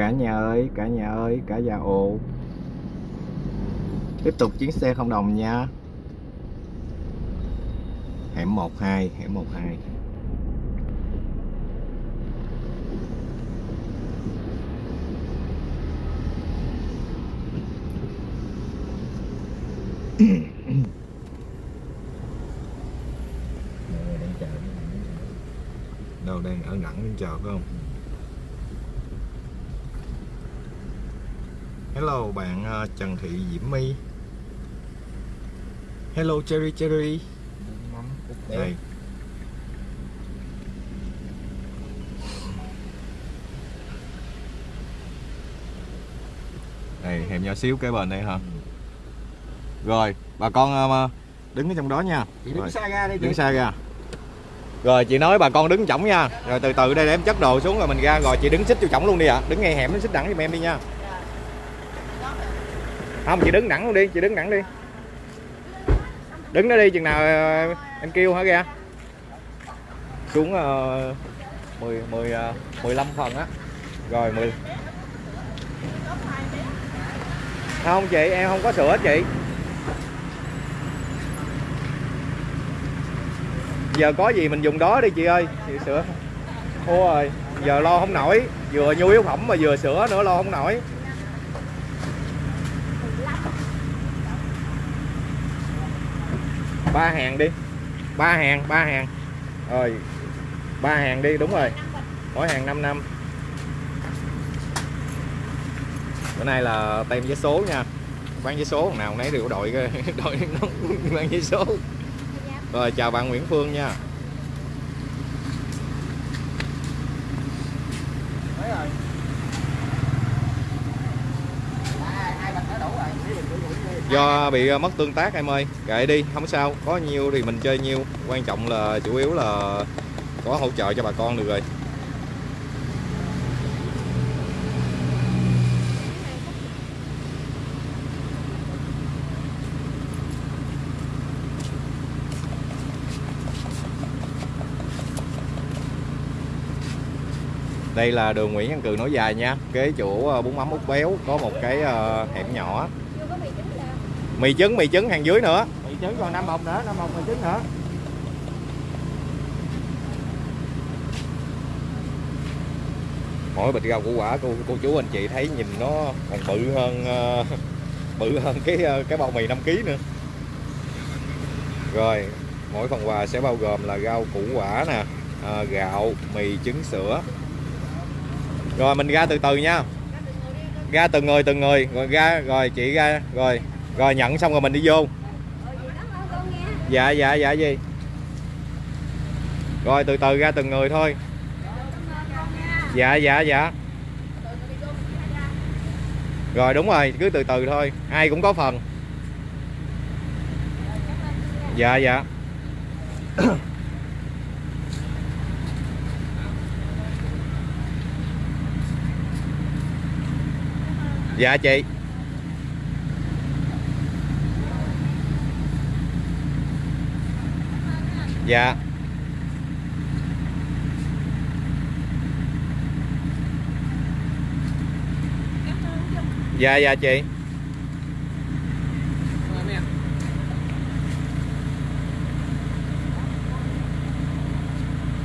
cả nhà ơi, cả nhà ơi, cả già ồ. Tiếp tục chuyến xe không đồng nha. Hẻm 12 hẻm 12 đâu đang ở ngẩn đến chờ phải không? Hello bạn ờ, Trần Thị Diễm My. Hello Cherry Cherry. Đây. Đây hẻm nhỏ xíu kế bên đây hả? Rồi bà con ờ, đứng ở trong đó nha. Chị Rồi. đứng xa ra đi chị. đứng xa ra. Rồi chị nói bà con đứng chổng nha. Rồi từ từ đây để em chất đồ xuống rồi mình ra. Rồi chị đứng xích cho chổng luôn đi ạ. Đứng ngay hẻm xích đẳng giùm em đi nha không chị đứng đẳng luôn đi chị đứng đẳng đi. Đứng đó đi chừng nào ờ, em kêu hả ra xuống uh, 10 10 uh, 15 phần á. Rồi 10 không chị em không có sữa chị. Giờ có gì mình dùng đó đi chị ơi. Chị sữa ôi giờ lo không nổi. Vừa nhu yếu phẩm mà vừa sữa nữa lo không nổi. Ba hàng đi. Ba hàng ba hàng. Rồi ba hàng đi đúng rồi. Mỗi hàng 5 năm. Bữa nay là tem vé số nha. Bán vé số nào nấy đều đội đội nó bán vé số. Rồi chào bạn Nguyễn Phương nha Đấy rồi. À, hai bạch đã đủ rồi. Mấy bịch đủ đủ đi do bị ờ, mất tương tác em ơi. Kệ đi, không sao. Có nhiêu thì mình chơi nhiêu. Quan trọng là, chủ yếu là có hỗ trợ cho bà con được rồi. Đây là đường Nguyễn Văn Cừ nối dài nha. Kế chỗ ờ, bún mắm út béo có một cái ờ, hẻm nhỏ mì trứng mì trứng hàng dưới nữa. Mì trứng còn năm bọc nữa, năm bọc mì trứng nữa. mỗi bịch rau củ quả cô cô chú anh chị thấy nhìn nó còn bự hơn ờ, bự hơn cái ờ, cái bao mì 5 kg nữa. Rồi mỗi phần quà sẽ bao gồm là rau củ quả nè ờ, gạo mì trứng sữa. Rồi mình ra từ từ nha. Ra từng người từng người. Rồi ra rồi chị ra rồi rồi nhận xong rồi mình đi vô. Dạ dạ dạ gì? Rồi từ từ ra từng người thôi. Dạ dạ dạ. Rồi đúng rồi cứ từ từ thôi. Ai cũng có phần. Dạ dạ. Dạ chị dạ. Dạ dạ chị.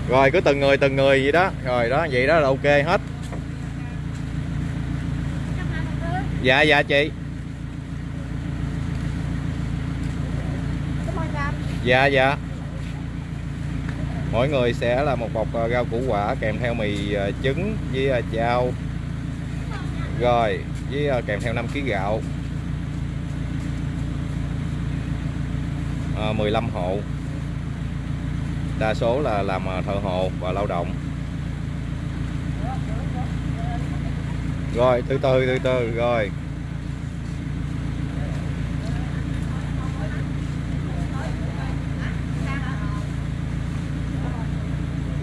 Rồi, cứ từng người từng người vậy đó. Rồi đó, vậy đó là ok hết. Dạ dạ chị. Dạ dạ mỗi người sẽ là một bọc ờ, rau củ quả kèm theo mì ờ, trứng với ờ, chao. Rồi với kèm theo 5 kg gạo. À, 15 hộ. Đa số là làm thợ hồ và lao động. Rồi từ từ từ từ rồi.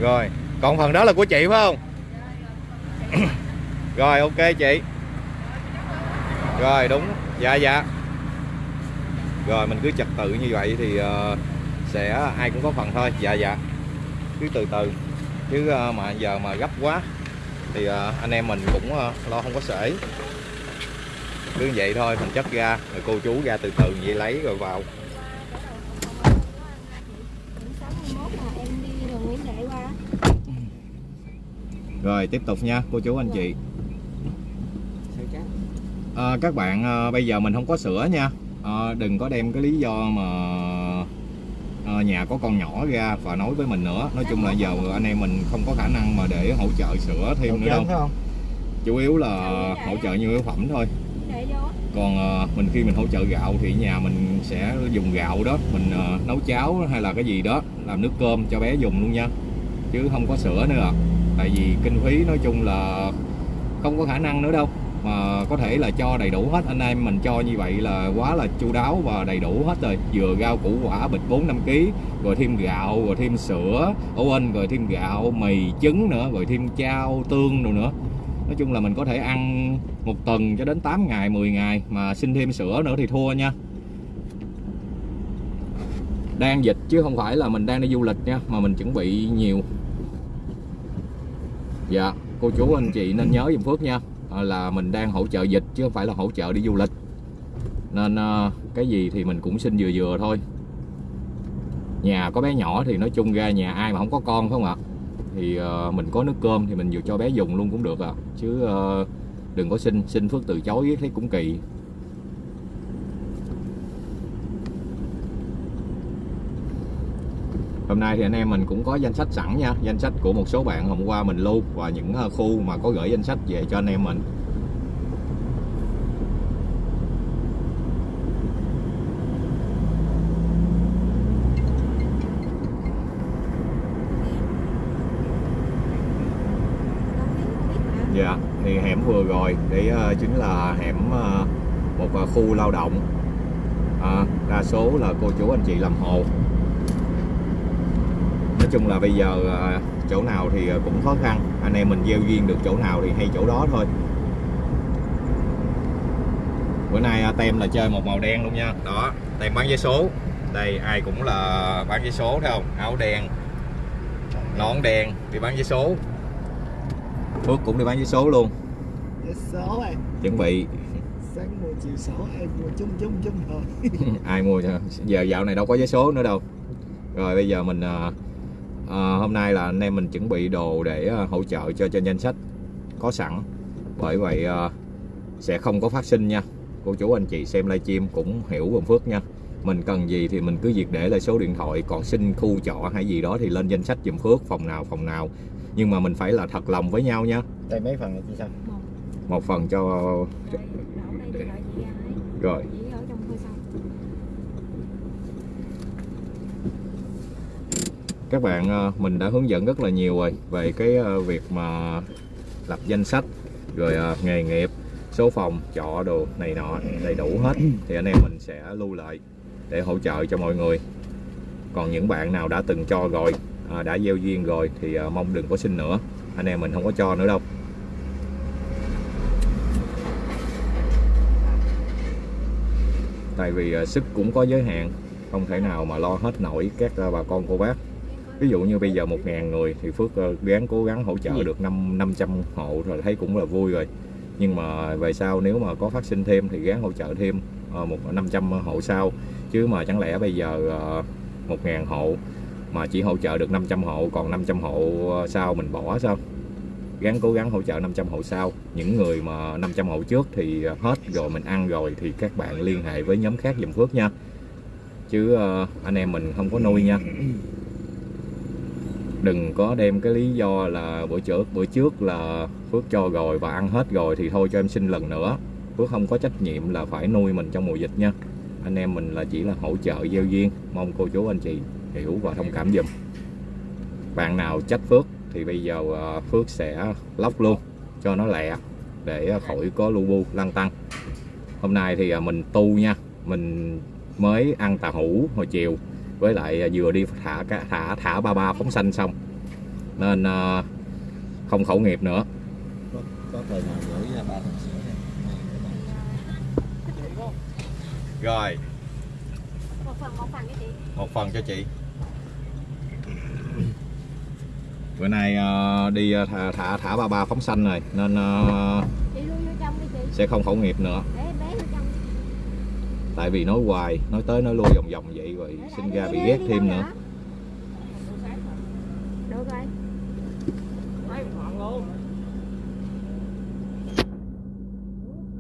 Rồi còn phần đó là của chị phải không? Rồi ok chị. Rồi đúng. Dạ dạ. Rồi mình cứ trật tự như vậy thì ờ, sẽ ai cũng có phần thôi. Dạ dạ. Cứ từ từ. Chứ ờ, mà giờ mà gấp quá thì ờ, anh em mình cũng lo không có sể. Cứ vậy thôi mình chất ra rồi cô chú ra từ từ vậy lấy rồi vào em đi đường Nguyễn Huệ qua rồi tiếp tục nha cô chú anh chị? Ờ, các bạn ờ, bây giờ mình không có sữa nha. Ờ, đừng có đem cái lý do mà ờ, nhà có con nhỏ ra và nói với mình nữa. Nói chung là giờ anh em mình không có khả năng mà để hỗ trợ sữa thêm nữa đâu. chủ yếu là hỗ trợ nhu yếu phẩm thôi. Còn ờ, mình khi mình hỗ trợ gạo thì nhà mình sẽ dùng gạo đó. Mình ờ, nấu cháo hay là cái gì đó làm nước cơm cho bé dùng luôn nha. Chứ không có sữa nữa à tại vì kinh phí nói chung là không có khả năng nữa đâu. Mà có thể là cho đầy đủ hết. Anh em mình cho như vậy là quá là chu đáo và đầy đủ hết rồi. Vừa rau củ quả bịch 4 5 kg rồi thêm gạo, rồi thêm sữa ổ anh rồi thêm gạo, mì, trứng nữa, rồi thêm chao, tương rồi nữa. Nói chung là mình có thể ăn một tuần cho đến 8 ngày 10 ngày. Mà xin thêm sữa nữa thì thua nha. Đang dịch chứ không phải là mình đang đi du lịch nha, mà mình chuẩn bị nhiều dạ cô chú anh chị nên nhớ dùm Phước nha. À, là mình đang hỗ trợ dịch chứ không phải là hỗ trợ đi du lịch. Nên à, cái gì thì mình cũng xin vừa vừa thôi. Nhà có bé nhỏ thì nói chung ra nhà ai mà không có con phải không ạ? Thì à, mình có nước cơm thì mình vừa cho bé dùng luôn cũng được à chứ đừng có xin xin phước từ chối, thấy cũng kỳ. Hôm nay thì anh em mình cũng có danh sách sẵn nha danh sách của một số bạn hôm qua mình lưu và những ờ, khu mà có gửi danh sách về cho anh em mình Dạ, thì hẻm vừa rồi đấy ờ, chính là hẻm ờ, một khu lao động. À, đa số là cô chú anh chị làm hồ. Chung là bây giờ ờ, chỗ nào thì ờ, cũng khó khăn, anh em mình gieo duyên được chỗ nào thì hay chỗ đó thôi. Bữa nay ờ, tem là chơi một màu đen luôn nha. Đó, tem bán vé số. Đây ai cũng là bán vé số thấy không? Áo đen, nón đen đi bán vé số. Phước cũng đi bán vé số luôn Vé số em chuẩn bị Sáng mua chiều số em mua chung chung chung thôi ai mua giờ dạo này đâu có vé số nữa đâu rồi bây giờ mình à, hôm nay là anh em mình chuẩn bị đồ để à, hỗ trợ cho trên danh sách có sẵn. Bởi vậy à, sẽ không có phát sinh nha. Cô chú anh chị xem livestream cũng hiểu Vườn Phước nha. Mình cần gì thì mình cứ việc để lại số điện thoại còn xin khu trọ hay gì đó thì lên danh sách giùm Phước phòng nào phòng nào. Nhưng mà mình phải là thật lòng với nhau nha. Đây mấy phần này chị sao? một phần cho rồi chị ở trong thôi xong các bạn ờ, mình đã hướng dẫn rất là nhiều rồi về cái ờ, việc mà lập danh sách, rồi ờ, nghề nghiệp, số phòng, trọ đồ này nọ đầy đủ hết. Thì anh em mình sẽ lưu lại để hỗ trợ cho mọi người. Còn những bạn nào đã từng cho rồi đã gieo duyên rồi thì mong đừng có xin nữa. Anh em mình không có cho nữa đâu. Tại vì sức cũng có giới hạn, không thể nào mà lo hết nổi các bà con, cô bác ví dụ như bây giờ 1.000 người thì Phước ờ, gắng cố gắng hỗ trợ được năm 500 hộ rồi thấy cũng là vui rồi. Nhưng mà về sau nếu mà có phát sinh thêm thì gắng hỗ trợ thêm ờ, một 500 hộ sau. Chứ mà chẳng lẽ bây giờ ờ, 1.000 hộ mà chỉ hỗ trợ được 500 hộ còn 500 hộ sau mình bỏ sao? Gắng cố gắng hỗ trợ 500 hộ sau. Những người mà 500 hộ trước thì hết rồi mình ăn rồi thì các bạn liên hệ với nhóm khác dùm Phước nha. Chứ ờ, anh em mình không có nuôi nha đừng có đem cái lý do là bữa trước bữa trước là Phước cho rồi và ăn hết rồi thì thôi cho em xin lần nữa. Phước không có trách nhiệm là phải nuôi mình trong mùa dịch nha. Anh em mình là chỉ là hỗ trợ gieo duyên. Mong cô chú anh chị hiểu và thông cảm giùm. Bạn nào trách Phước thì bây giờ à, Phước sẽ lóc luôn, cho nó lẹ để khỏi có lu bu lăn tăng. Hôm nay thì à, mình tu nha. Mình mới ăn tà hủ hồi chiều với lại ờ, vừa đi thả thả thả ba ba phóng xanh xong. Nên ờ, không khẩu nghiệp nữa. Có, có thời nào gửi ra ba thằng sữa rồi. Một phần một phần cái chị. Một phần cho chị. Bữa nay ờ, đi thả thả, thả ba ba phóng xanh rồi. Nên chị lui vô trong đi chị. sẽ không khẩu nghiệp nữa để bé vô trong tại vì nói hoài, nói tới nói lui vòng vòng vậy rồi sinh ra bị ghét thêm nữa. Vậy?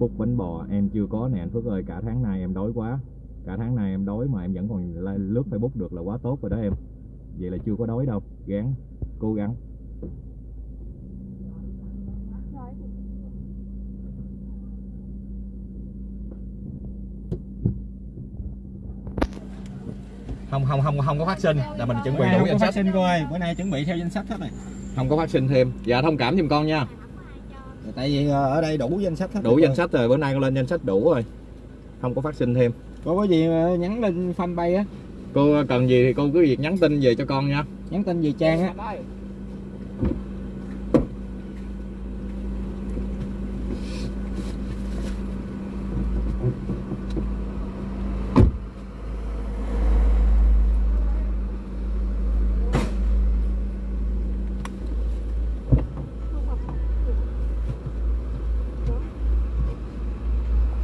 phút bánh bò, em chưa có nè. Anh Phước ơi, cả tháng nay em đói quá. Cả tháng nay em đói mà em vẫn còn lướt Facebook được là quá tốt rồi đó em. Vậy là chưa có đói đâu. Gắng cố gắng. Không không không không có phát sinh. Là mình chuẩn bị đủ danh sách. sinh bữa nay chuẩn bị theo danh sách hết rồi. Không có phát sinh thêm. Dạ thông cảm giùm con nha. Tại vì ờ, ở đây đủ danh sách hết đủ rồi. danh sách rồi. Bữa nay con lên danh sách đủ rồi. Không có phát sinh thêm. Có có gì mà nhắn lên fanpage á? Cô cần gì thì cô cứ việc nhắn tin về cho con nha. Nhắn tin về trang á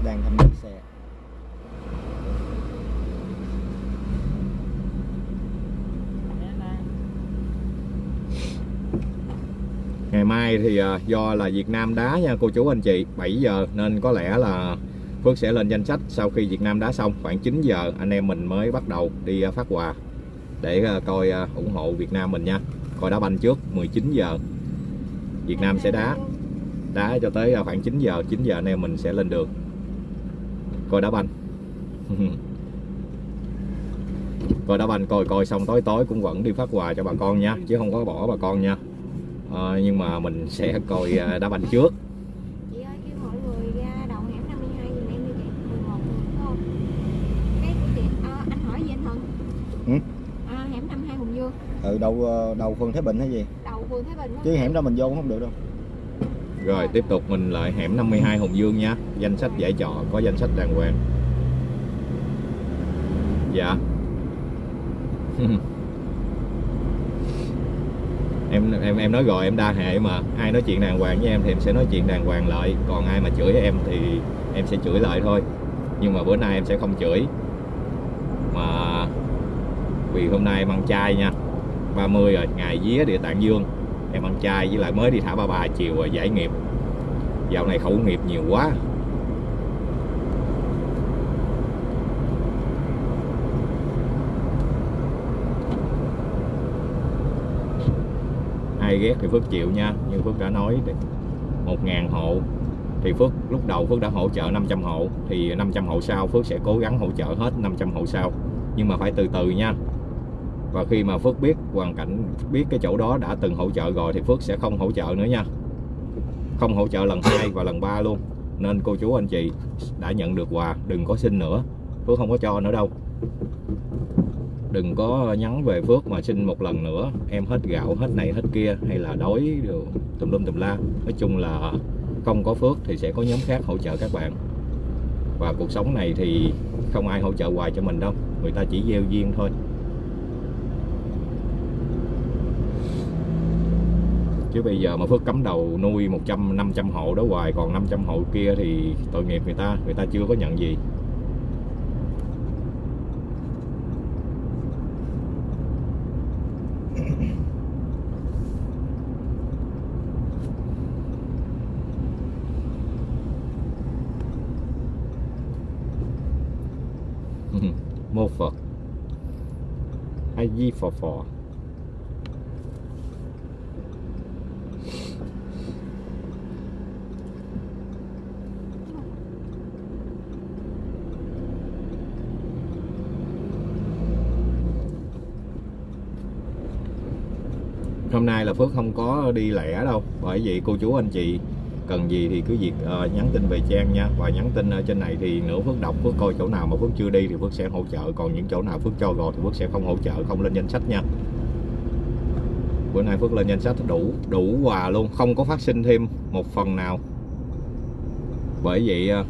đang thăm viếng xe ngày mai thì à, À, do là Việt Nam đá nha, cô chú anh chị. 7 giờ, nên có lẽ là Phước sẽ lên danh sách sau khi Việt Nam đá xong. Khoảng 9 giờ, anh em mình mới bắt đầu đi à, phát quà để à, coi ủng hộ Việt Nam mình nha. Coi đá banh trước 19 giờ, Việt Nam sẽ đá. Đá cho tới khoảng 9 giờ 9 giờ anh em mình sẽ lên đường. Coi đá banh. Coi đá banh, coi coi xong tối tối cũng vẫn đi phát quà cho bà con nha, chứ không có bỏ bà con nha. Ờ, nhưng mà mình sẽ coi à, đá banh trước. Chị ơi kêu mọi người ra đầu hẻm 52 giùm em đi chị 11 đúng không? Cái của chị ờ, anh hỏi gì anh Thuận Ừ? à, hẻm 52 Hùng Dương ừ đầu ờ, đầu phường Thái Bình hay gì? Đầu phường Thái Bình chứ hẻm đó mình vô cũng không được đâu. Rồi tiếp tục mình lại hẻm 52 Hồng Dương nha. Danh sách giải trọ có danh sách đàng hoàng. Dạ em em em nói rồi, em đa hệ mà. Ai nói chuyện đàng hoàng với em thì em sẽ nói chuyện đàng hoàng lại. Còn ai mà chửi em thì em sẽ chửi lại thôi. Nhưng mà bữa nay em sẽ không chửi. Mà vì hôm nay em ăn chay nha. 30 rồi, ngày vía địa tạng dương. Em ăn chay với lại mới đi thả ba bà chiều rồi giải nghiệp. Dạo này khẩu nghiệp nhiều quá. Ai ghét thì Phước chịu nha. Như Phước đã nói một ngàn hộ. Thì Phước, lúc đầu Phước đã hỗ trợ 500 hộ. Thì 500 hộ sau Phước sẽ cố gắng hỗ trợ hết 500 hộ sau. Nhưng mà phải từ từ nha. Và khi mà Phước biết hoàn cảnh, biết cái chỗ đó đã từng hỗ trợ rồi thì Phước sẽ không hỗ trợ nữa nha. Không hỗ trợ lần hai và lần ba luôn. Nên cô chú anh chị đã nhận được quà, đừng có xin nữa. Phước không có cho nữa đâu đừng có nhắn về Phước mà xin một lần nữa. Em hết gạo, hết này, hết kia, hay là đói đều tùm lum tùm la. Nói chung là không có Phước thì sẽ có nhóm khác hỗ trợ các bạn. Và cuộc sống này thì không ai hỗ trợ hoài cho mình đâu. Người ta chỉ gieo duyên thôi. Chứ bây giờ mà Phước cấm đầu nuôi 100 500 hộ đó hoài, còn 500 hộ kia thì tội nghiệp người ta. Người ta chưa có nhận gì. Mô Phật. A Di Phò Phò hôm nay là Phước không có đi lẻ đâu, bởi vậy cô chú anh chị cần gì thì cứ việc uh, nhắn tin về Trang nha. Và nhắn tin ở trên này thì nữa Phước đọc Phước coi chỗ nào mà Phước chưa đi thì Phước sẽ hỗ trợ. Còn những chỗ nào Phước cho rồi thì Phước sẽ không hỗ trợ không lên danh sách nha. Bữa nay Phước lên danh sách đủ đủ quà luôn không có phát sinh thêm một phần nào. Bởi vậy uh,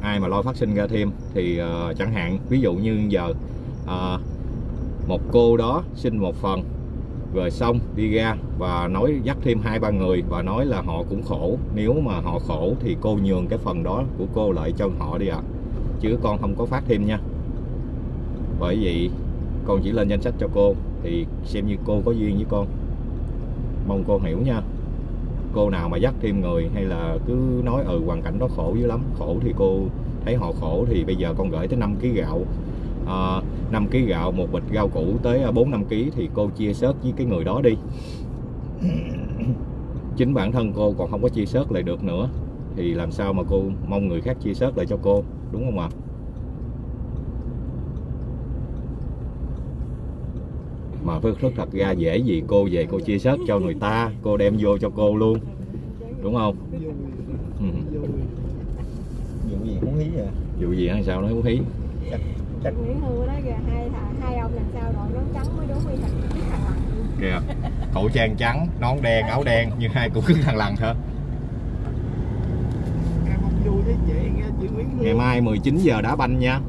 ai mà lo phát sinh ra thêm thì uh, chẳng hạn ví dụ như giờ uh, một cô đó xin một phần rồi xong, đi ra và nói, dắt thêm hai ba người và nói là họ cũng khổ. Nếu mà họ khổ thì cô nhường cái phần đó của cô lại cho họ đi ạ. Chứ con không có phát thêm nha. Bởi vậy, con chỉ lên danh sách cho cô, thì xem như cô có duyên với con. Mong cô hiểu nha. Cô nào mà dắt thêm người hay là cứ nói ừ hoàn cảnh đó khổ dữ lắm, khổ thì cô thấy họ khổ thì bây giờ con gửi tới 5 kg gạo à, 5 kg gạo một bịch rau củ tới 4 5 kg thì cô chia sớt với cái người đó đi. Chính bản thân cô còn không có chia sớt lại được nữa. Thì làm sao mà cô mong người khác chia sớt lại cho cô đúng không ạ? Mà phước rất thật ra dễ gì cô về cô chia sớt cho người ta cô đem vô cho cô luôn. Đúng không? Ừ. Vụ gì muốn hí vậy? vụ gì hay sao nó hú hí Chị Nguyễn Hương đó kìa hai thà hai ông làm sao đội nón trắng mới đúng với thằng biết thằng lằn kìa khẩu trang trắng nón đen áo đen nhưng hai cũng cứng thằng lằn hả? Em không vui thấy chị nghe chị Nguyễn Hương. ngày mai 19 giờ đá banh nha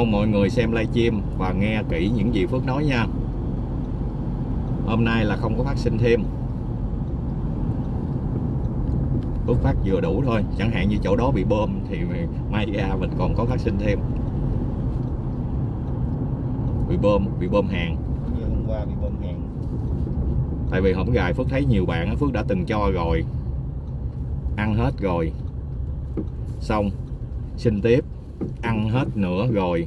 mong mọi người xem livestream và nghe kỹ những gì Phước nói nha. Hôm nay là không có phát sinh thêm. Phước phát vừa đủ thôi chẳng hạn như chỗ đó bị bơm thì mai ra mình còn có phát sinh thêm. Bị bơm bị bơm hàng. Như hôm qua bị bơm hàng. tại vì hổng gài Phước thấy nhiều bạn Phước đã từng cho rồi. Ăn hết rồi. Xong xin tiếp ăn hết nữa rồi.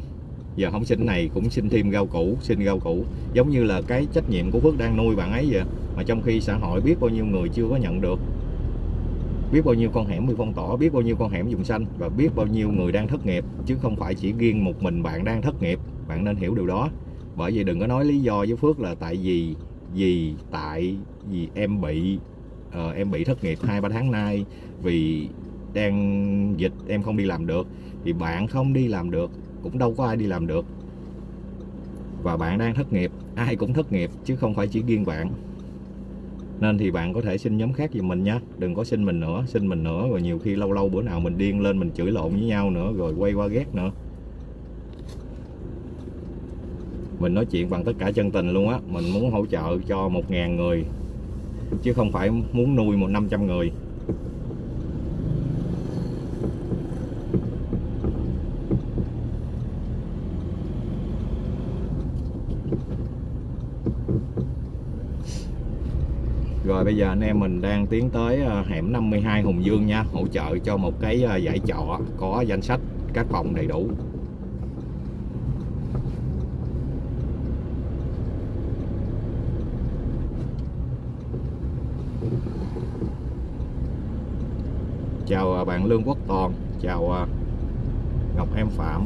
Giờ không xin này cũng xin thêm rau củ xin rau củ. Giống như là cái trách nhiệm của Phước đang nuôi bạn ấy vậy. Mà trong khi xã hội biết bao nhiêu người chưa có nhận được. Biết bao nhiêu con hẻm bị phong tỏa biết bao nhiêu con hẻm dùng xanh. Và biết bao nhiêu người đang thất nghiệp. Chứ không phải chỉ riêng một mình bạn đang thất nghiệp. Bạn nên hiểu điều đó. Bởi vì đừng có nói lý do với Phước là tại vì vì tại vì em bị uh, em bị thất nghiệp hai ba tháng nay. Vì đang dịch, em không đi làm được, thì bạn không đi làm được, cũng đâu có ai đi làm được. Và bạn đang thất nghiệp, ai cũng thất nghiệp, chứ không phải chỉ riêng bạn. Nên thì bạn có thể xin nhóm khác giùm mình nhé, đừng có xin mình nữa, xin mình nữa, rồi nhiều khi lâu lâu bữa nào mình điên lên mình chửi lộn với nhau nữa, rồi quay qua ghét nữa. Mình nói chuyện bằng tất cả chân tình luôn á, mình muốn hỗ trợ cho một ngàn người, chứ không phải muốn nuôi một năm trăm người. Rồi bây giờ anh em mình đang tiến tới ờ, hẻm 52 Hùng Dương nha, Hỗ trợ cho một cái ờ, giải trọ có danh sách các phòng đầy đủ. Chào ờ, bạn Lương Quốc Toàn, Chào Ngọc Em Phạm.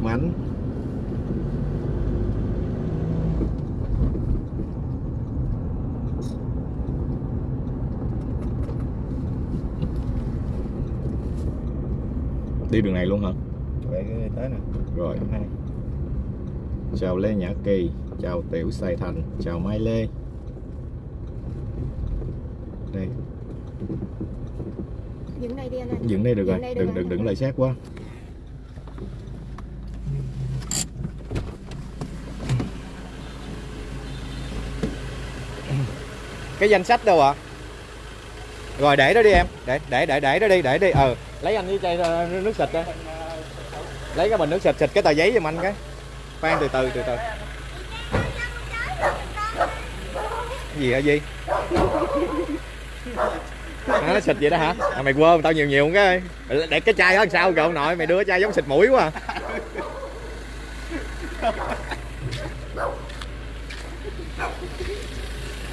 Kim Ánh Đi đường này luôn hả? Vậy cái tới nè. Rồi. Chào Lê Nhã Kỳ Chào Tiểu Sài Thành Chào Mai Lê Đây dừng đây đi anh ơi Dựng đây được rồi Dựng đây được Đừng rồi. đừng đứng lại sát quá Cái danh sách đâu ạ? Rồi để đó đi em. Để để để để đó đi để đi. Ờ Lấy anh cái chai ờ, nước xịt đây. Lấy cái bình nước xịt xịt cái tờ giấy giùm anh cái. Khoan từ từ từ từ. Gì hả gì À, nó xịt vậy đó hả? À, mày quên tao nhiều nhiều cái Để cái chai đó làm sao cậu? Nội Mày đưa chai giống xịt mũi quá à.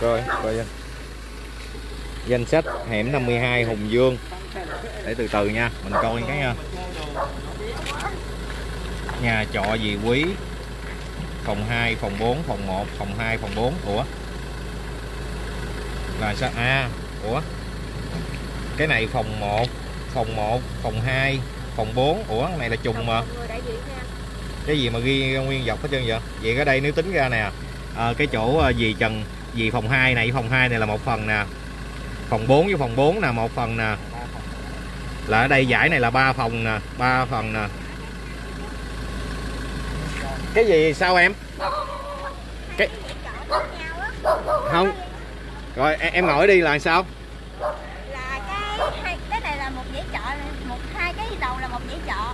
Rồi, coi danh Danh sách hẻm 52 Hùng Dương. Để từ từ nha Mình coi cái nha Nhà trọ gì quý Phòng 2, phòng 4, phòng 1, phòng 2, phòng 4 Ủa? Là sao? À ủa? Cái này phòng 1 phòng 1 phòng 2 phòng 4 ủa cái này là trùng mà. Cái gì mà ghi nguyên dọc hết trơn vậy? Vậy ở đây nếu tính ra nè à, cái chỗ à, dì Trần dì phòng 2 này phòng 2 này là một phần nè phòng 4 với phòng 4 nè một phần nè. Là ở đây giải này là ba phòng nè ba phần nè. Cái gì sao em? Cái không. Rồi em, em ngồi đi là sao? Là cái hai cái này là một dãy trọ một hai cái đầu là một dãy trọ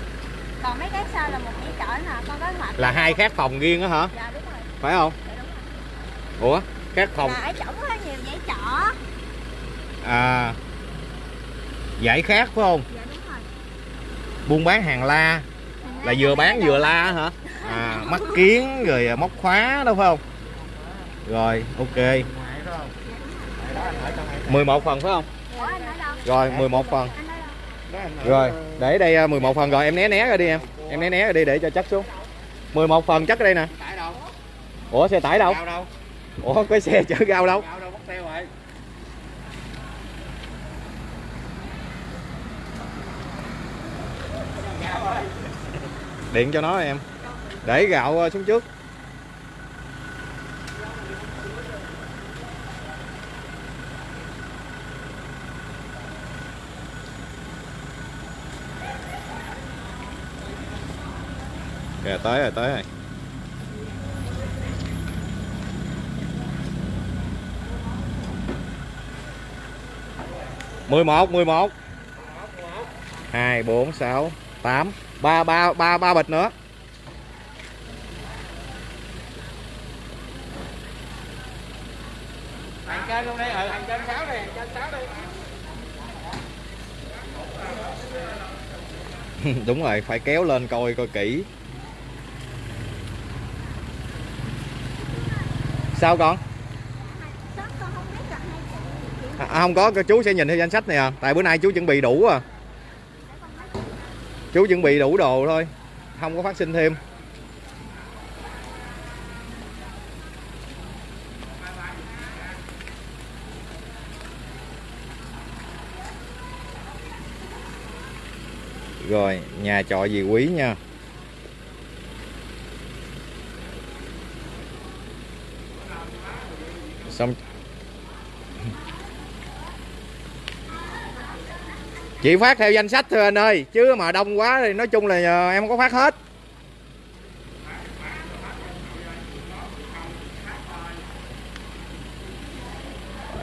còn mấy cái sau là một dãy trọ nè con có mặt là hai khác phòng riêng á hả? Dạ đúng rồi. Phải không? Dạ đúng rồi. Ủa khác phòng là ở trỏng có nhiều dãy trọ à giải khác phải không? Dạ đúng rồi. Buôn bán hàng la. Là vừa bán vừa la. hả? À mắt kiến rồi móc khóa đó phải không? Rồi ok. Ngoài đó không? Ngoài đó anh ở trong này. 11 phần. Phải không rồi 11 phần rồi để đây à, 11 phần. Rồi em né né ra đi em. Em né né ra đi để cho chắc xuống. 11 phần chắc ở đây nè. Ủa xe tải đâu? ủa cái xe chở rau đâu Gạo đâu mất tiêu rồi điện cho nó em. Để gạo ờ, xuống trước. Kìa, tới rồi tới rồi. Mười một mười một. Hai, bốn, sáu, tám ba ba ba ba bịch nữa. Hàng trên luôn đi, ừ, hàng trên sáu đi, hàng trên sáu đi. đúng rồi phải kéo lên coi coi kỹ. Sao con? Sớm con không biết gặp hai chị? Chị à, không có chú sẽ nhìn theo danh sách này à. Tại bữa nay chú chuẩn bị đủ à chú chuẩn bị đủ đồ thôi, không có phát sinh thêm. Rồi, nhà trọ gì quý nha. Xong chị phát theo danh sách thôi anh ơi, chứ mà đông quá thì nói chung là ờ, em không có phát hết.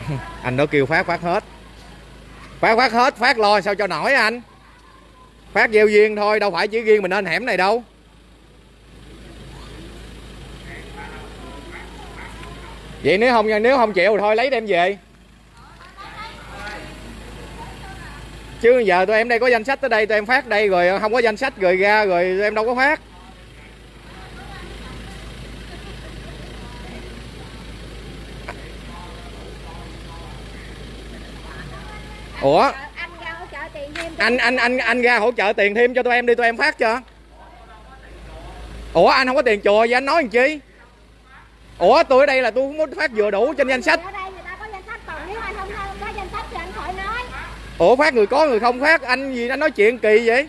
Anh đó kêu phát phát hết. Phát phát hết, phát lo sao cho nổi anh? Phát gieo duyên thôi, đâu phải chỉ riêng mình nên hẻm này đâu. Vậy nếu không nếu không chịu thì thôi lấy đem về. Chứ giờ tụi em đây có danh sách tới đây tụi em phát đây rồi không có danh sách rồi ra rồi tụi em đâu có phát. Ủa? Anh anh anh anh ra hỗ trợ tiền thêm cho tụi em đi tụi em phát cho. Ủa anh không có tiền chùa vậy anh nói làm chi? Ủa tôi ở đây là tôi muốn phát vừa đủ trên danh sách ở đây người ta có danh sách còn nếu anh không có danh sách thì anh khỏi nói ủa phát người có, người không phát anh gì anh nói chuyện kỳ vậy?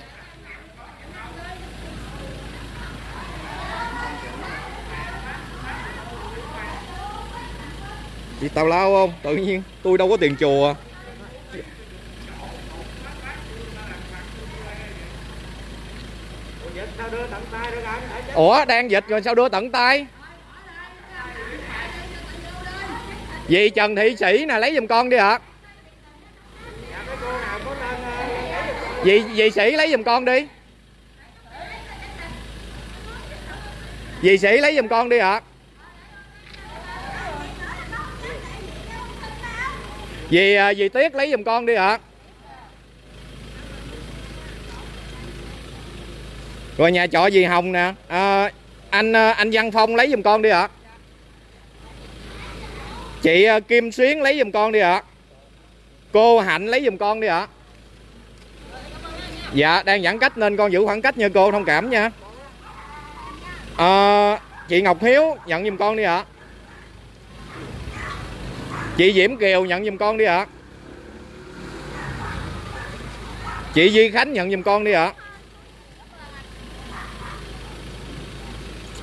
Chị tào lao không? Tự nhiên, tôi đâu có tiền chùa. Ủa, đang dịch rồi sao đưa tận tay? Vì Trần Thị Sĩ nè, lấy giùm con đi ạ. à cô nào có tên ờ, lấy được con. Dì, dì Sĩ lấy giùm con đi. Dì Sĩ lấy giùm con đi ạ. Vì à, dì Tuyết lấy giùm con đi ạ. Rồi nhà trọ dì Hồng nè. À, Anh à, anh Văn Phong lấy giùm con đi ạ. Chị à, Kim Xuyến lấy giùm con đi ạ. Cô Hạnh lấy giùm con đi ạ. Dạ đang giãn cách nên con giữ khoảng cách nha cô thông cảm nha. À, Chị Ngọc Hiếu nhận giùm con đi ạ. Chị Diễm Kiều nhận giùm con đi ạ. Chị Duy Khánh nhận giùm con đi ạ.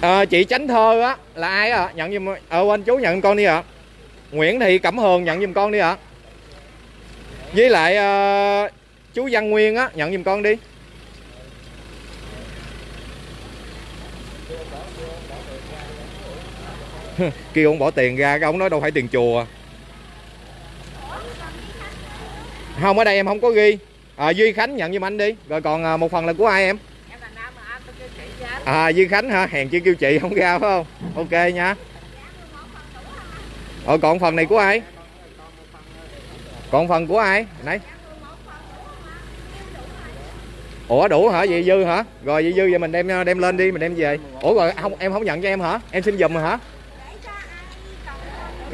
Ờ, chị Chánh Thơ á là ai ạ? Nhận giùm ờ quên chú nhận giùm con đi ạ. Nguyễn Thị Cẩm Hường nhận giùm con đi ạ. Với lại ờ, chú Văn Nguyên á nhận giùm con đi. Kêu ông bỏ tiền ra cái ông nói đâu phải tiền chùa. Không ở đây em không có ghi. À, Duy Khánh nhận giùm anh đi. Rồi còn à, một phần là của ai em? À Duy Khánh hả? Hèn chi kêu chị không ra phải không? Ok nha. Ờ còn phần này của ai? Còn phần của ai? Nãy ủa đủ hả? Vậy dư hả? Rồi vậy dư vậy mình đem đem lên đi mình đem về. Ủa rồi không em không nhận cho em hả? Em xin giùm hả?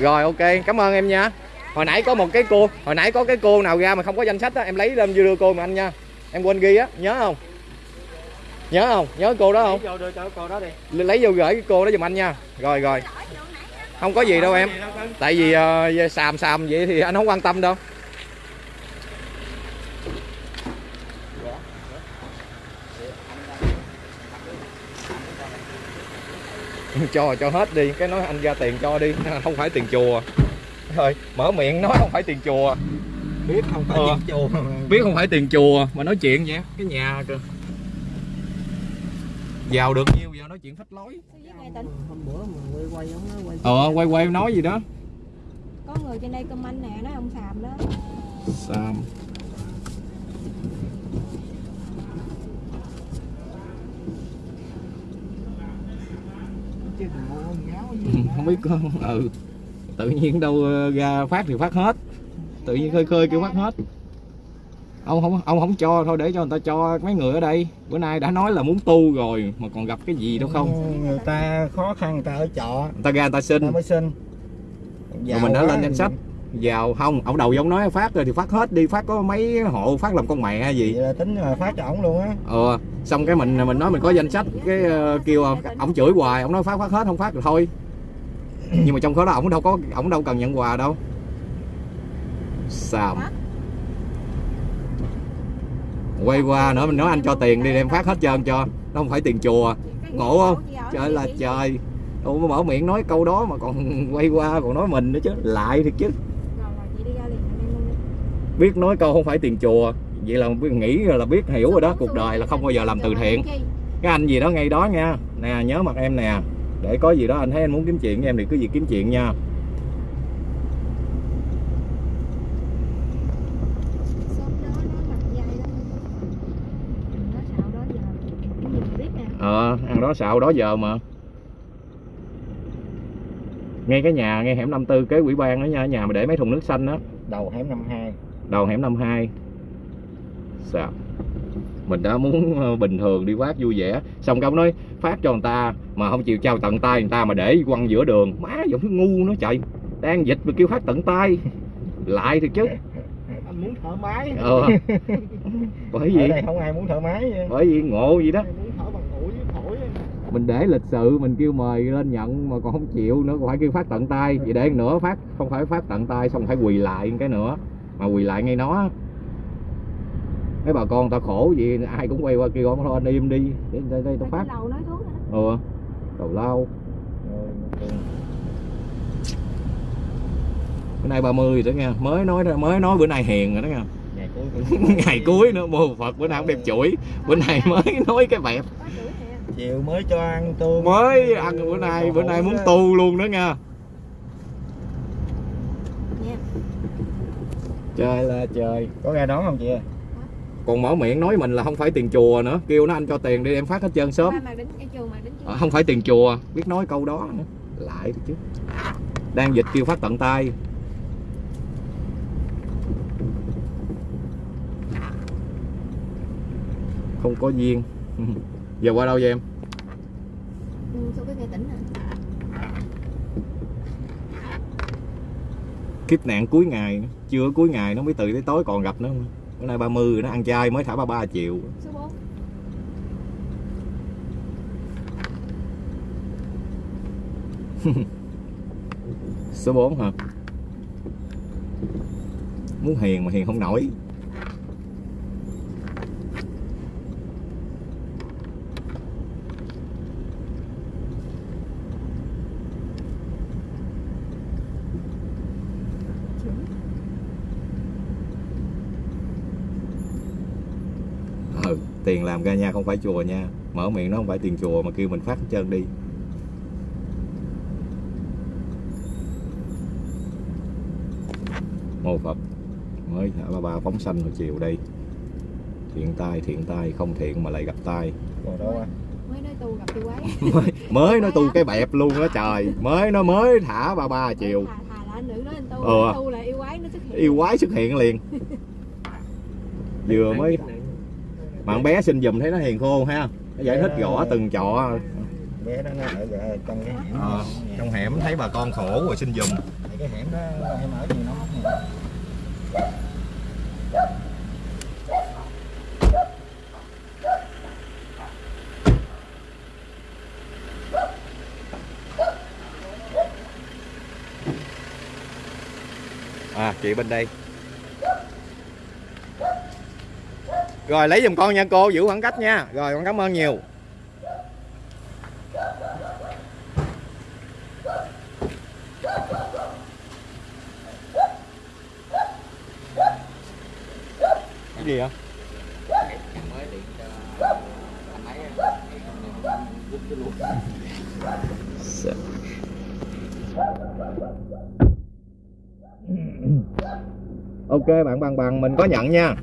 Rồi ok. Cảm ơn em nha. Hồi nãy có một cái cô hồi nãy có cái cô nào ra mà không có danh sách á em lấy lên đưa cô mà anh nha. Em quên ghi á nhớ không? Nhớ không? Nhớ cô đó không? Vô đưa cho cô đó đi. Lấy vô gửi cái cô đó giùm anh nha. Rồi rồi. Không có gì đâu em. Tại vì ờ, xàm xàm vậy thì anh không quan tâm đâu cho cho hết đi cái nói anh ra tiền cho đi. Không phải tiền chùa. Thôi mở miệng nói không phải tiền chùa. Biết không phải Ờ. chuyện chùa. mà biết không phải tiền chùa mà nói chuyện vậy cái nhà cơ giàu được nhiêu giờ nói chuyện phách lối. Hôm bữa mà quay quay ông nói quay ờ quay quay nói gì đó. Có người trên đây comment nè nói ông xàm đó. Sam chứ gì không biết có ừ. Tự nhiên đâu ờ, ra phát thì phát hết. Tự nhiên khơi khơi kêu phát hết. Ông không ông không cho thôi để cho người ta cho mấy người ở đây. Bữa nay đã nói là muốn tu rồi mà còn gặp cái gì đâu không? Người ta khó khăn người ta ở trọ. Người ta ra người ta xin. Người ta mới xin. Rồi mình đã lên danh sách vào không ông đầu giống nói phát rồi thì phát hết đi phát có mấy hộ phát làm con mẹ hay gì? Vậy là tính là phát cho ổng luôn á. Ờ xong cái mình mình nói mình có danh sách cái ờ, kêu ờ, ổng chửi hoài ổng nói phát phát hết không phát thì thôi. Nhưng mà trong đó ổng đâu có ổng đâu cần nhận quà đâu. Sao quay qua nữa mình nói anh cho tiền đi đem phát hết trơn cho. Nó không phải tiền chùa. Ngộ không? Trời là trời. Ủa mở miệng nói câu đó mà còn quay qua còn nói mình nữa chứ. Lại thiệt chứ rồi rồi chị đi ra liền em luôn đi biết nói câu không phải tiền chùa vậy là nghĩ là biết hiểu rồi đó cuộc đời là không bao giờ làm từ thiện. Cái anh gì đó ngay đó nha. Nè nhớ mặt em nè. Để có gì đó anh thấy anh muốn kiếm chuyện với em thì cứ gì kiếm chuyện nha. Ờ à, ờ ăn đó xạo đó giờ mà. Ngay cái nhà ngay hẻm 54 kế quỹ ban đó nha nhà mà để mấy thùng nước xanh đó đầu hẻm năm hai đầu hẻm 52 sao mình đã muốn ờ, bình thường đi phát vui vẻ. Xong cái ông nói phát cho người ta mà không chịu trao tận tay người ta mà để quăng giữa đường. Má giống thứ ngu nó trời. Đang dịch mà kêu phát tận tay. Lại thì chứ. Anh muốn thoải mái ờ. Bởi ở vì đây không ai muốn thoải mái vậy. bởi vì ngộ gì đó. Thở mình để lịch sự mình kêu mời lên nhận mà còn không chịu nữa còn phải kêu phát tận tay. Vậy để nữa phát không phải phát tận tay xong phải quỳ lại cái nữa mà quỳ lại ngay nó. Mấy bà con ta khổ gì ai cũng quay qua kêu ông thôi anh im đi để đây, đây tao phát. đầu nói thuốc rồi đó. Ừ tào lao. Rồi, ok. bữa nay 30 rồi đó nha. Mới nói mới nói bữa nay hiền rồi đó nha. Ngày cuối ngày cuối nữa mô phật bữa nào cũng đem chuỗi. Bữa nay mới nói cái bẹp. Có chửi nè chiều mới cho ăn tôm mới ăn bữa nay bữa nay muốn tu luôn đó nha trời là trời. Có ra đón không chị? Ơi còn mở miệng nói mình là không phải tiền chùa nữa. Kêu nó anh cho tiền đi em phát hết trơn sớm. Ờ, không phải tiền chùa. Biết nói câu đó nữa. Lại chứ. Đang dịch kêu phát tận tay. Không có duyên. Giờ qua đâu vậy em? Ừ, kiếp nạn cuối ngày nữa trưa cuối ngày nó mới từ tới tối còn gặp nữa, bữa nay 30 nó ăn chay mới thả 33 triệu. Số 4 số 4 hả? Muốn hiền mà hiền không nổi. Tiền làm ra nha không phải chùa nha. Mở miệng nó không phải tiền chùa mà kêu mình phát hết trơn đi. Mô phật mới thả ba ba phóng sanh hồi chiều đây. Thiện tai thiện tai không thiện mà lại gặp tai. Mới nói tu gặp tôi quái mới, mới nói tu cái bẹp luôn đó trời. Mới nó mới thả ba ba chiều. thà, thà là anh nữ nói anh tu Ờ. tu là yêu quái nó xuất hiện. Yêu quái xuất hiện liền. Vừa mới bạn bé xin giùm thấy nó hiền khô ha nó giải thích rõ từng trọ. Bé đó nó ở trong cái hẻm. Ờ, trong hẻm thấy bà con khổ rồi xin giùm. Cái hẻm đó em ở gì nó à chị bên đây rồi, lấy giùm con nha, cô, giữ khoảng cách nha. Rồi, con cảm ơn nhiều. Cái gì vậy? Ok, bạn bằng bằng, mình có nhận nha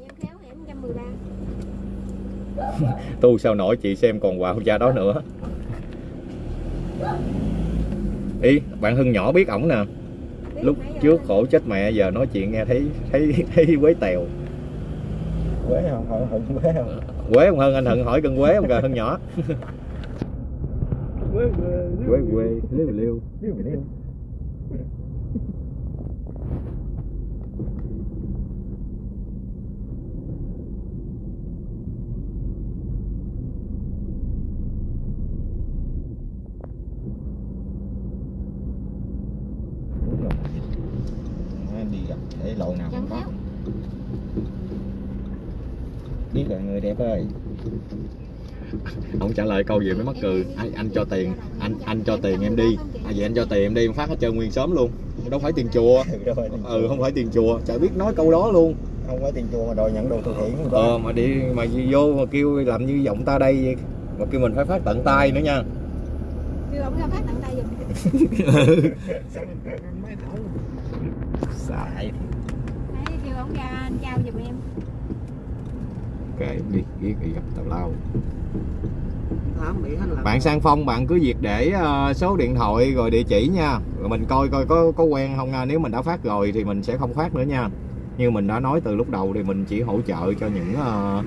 em khéo em 113 tu sao nổi chị xem còn quà cha đó nữa ý bạn hưng nhỏ biết ổng nè lúc trước khổ chết mẹ giờ nói chuyện nghe thấy thấy thấy quế tèo quế không hận hận quế không quế không hơn anh hận hỏi cân quế không kìa hưng nhỏ quế quế quê liêu liêu liêu liêu Đúng rồi. Nó đi gặp để lộ nào Chân cũng có khéo biết rồi người đẹp ơi lời câu gì mới mắc cười? Anh, anh cho tiền anh anh cho tiền em đi. À, vậy anh cho tiền em đi em phát hết trơn nguyên xóm luôn. Đâu phải tiền chùa. Ừ, phải không phải tiền chùa. Chả biết nói câu đó luôn. Không có tiền chùa mà đòi nhận đồ từ thiện ờ mà đi mà vô mà kêu làm như giọng ta đây vậy. Mà kêu mình phải phát tận tay nữa nha. Kêu ông ra phát tặng tay giùm. Xài. Kêu ông ra anh trao giùm em. Em đi ghét đi gặp tào lao bạn sang phong, bạn cứ việc để ờ, số điện thoại rồi địa chỉ nha. Rồi mình coi coi có có quen không nha. Nếu mình đã phát rồi thì mình sẽ không phát nữa nha. Như mình đã nói từ lúc đầu thì mình chỉ hỗ trợ cho những ờ,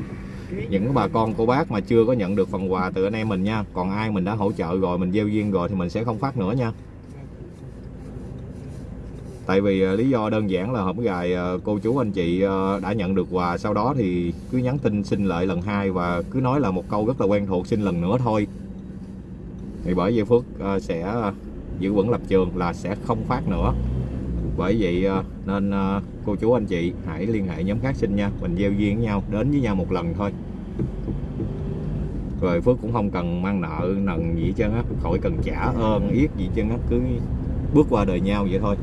những bà con cô bác mà chưa có nhận được phần quà từ anh em mình nha. Còn ai mình đã hỗ trợ rồi, mình gieo duyên rồi thì mình sẽ không phát nữa nha tại vì ờ, lý do đơn giản là hôm gài ờ, cô chú anh chị ờ, đã nhận được quà, sau đó thì cứ nhắn tin xin lại lần hai và cứ nói là một câu rất là quen thuộc, xin lần nữa thôi. Thì bởi vậy Phước sẽ giữ vững lập trường là sẽ không phát nữa. Bởi vậy nên cô chú anh chị hãy liên hệ nhóm khác xin nha. Mình gieo duyên với nhau, đến với nhau một lần thôi. Rồi Phước cũng không cần mang nợ nần gì hết trơn á, khỏi cần trả ơn, yết gì hết trơn á, cứ bước qua đời nhau vậy thôi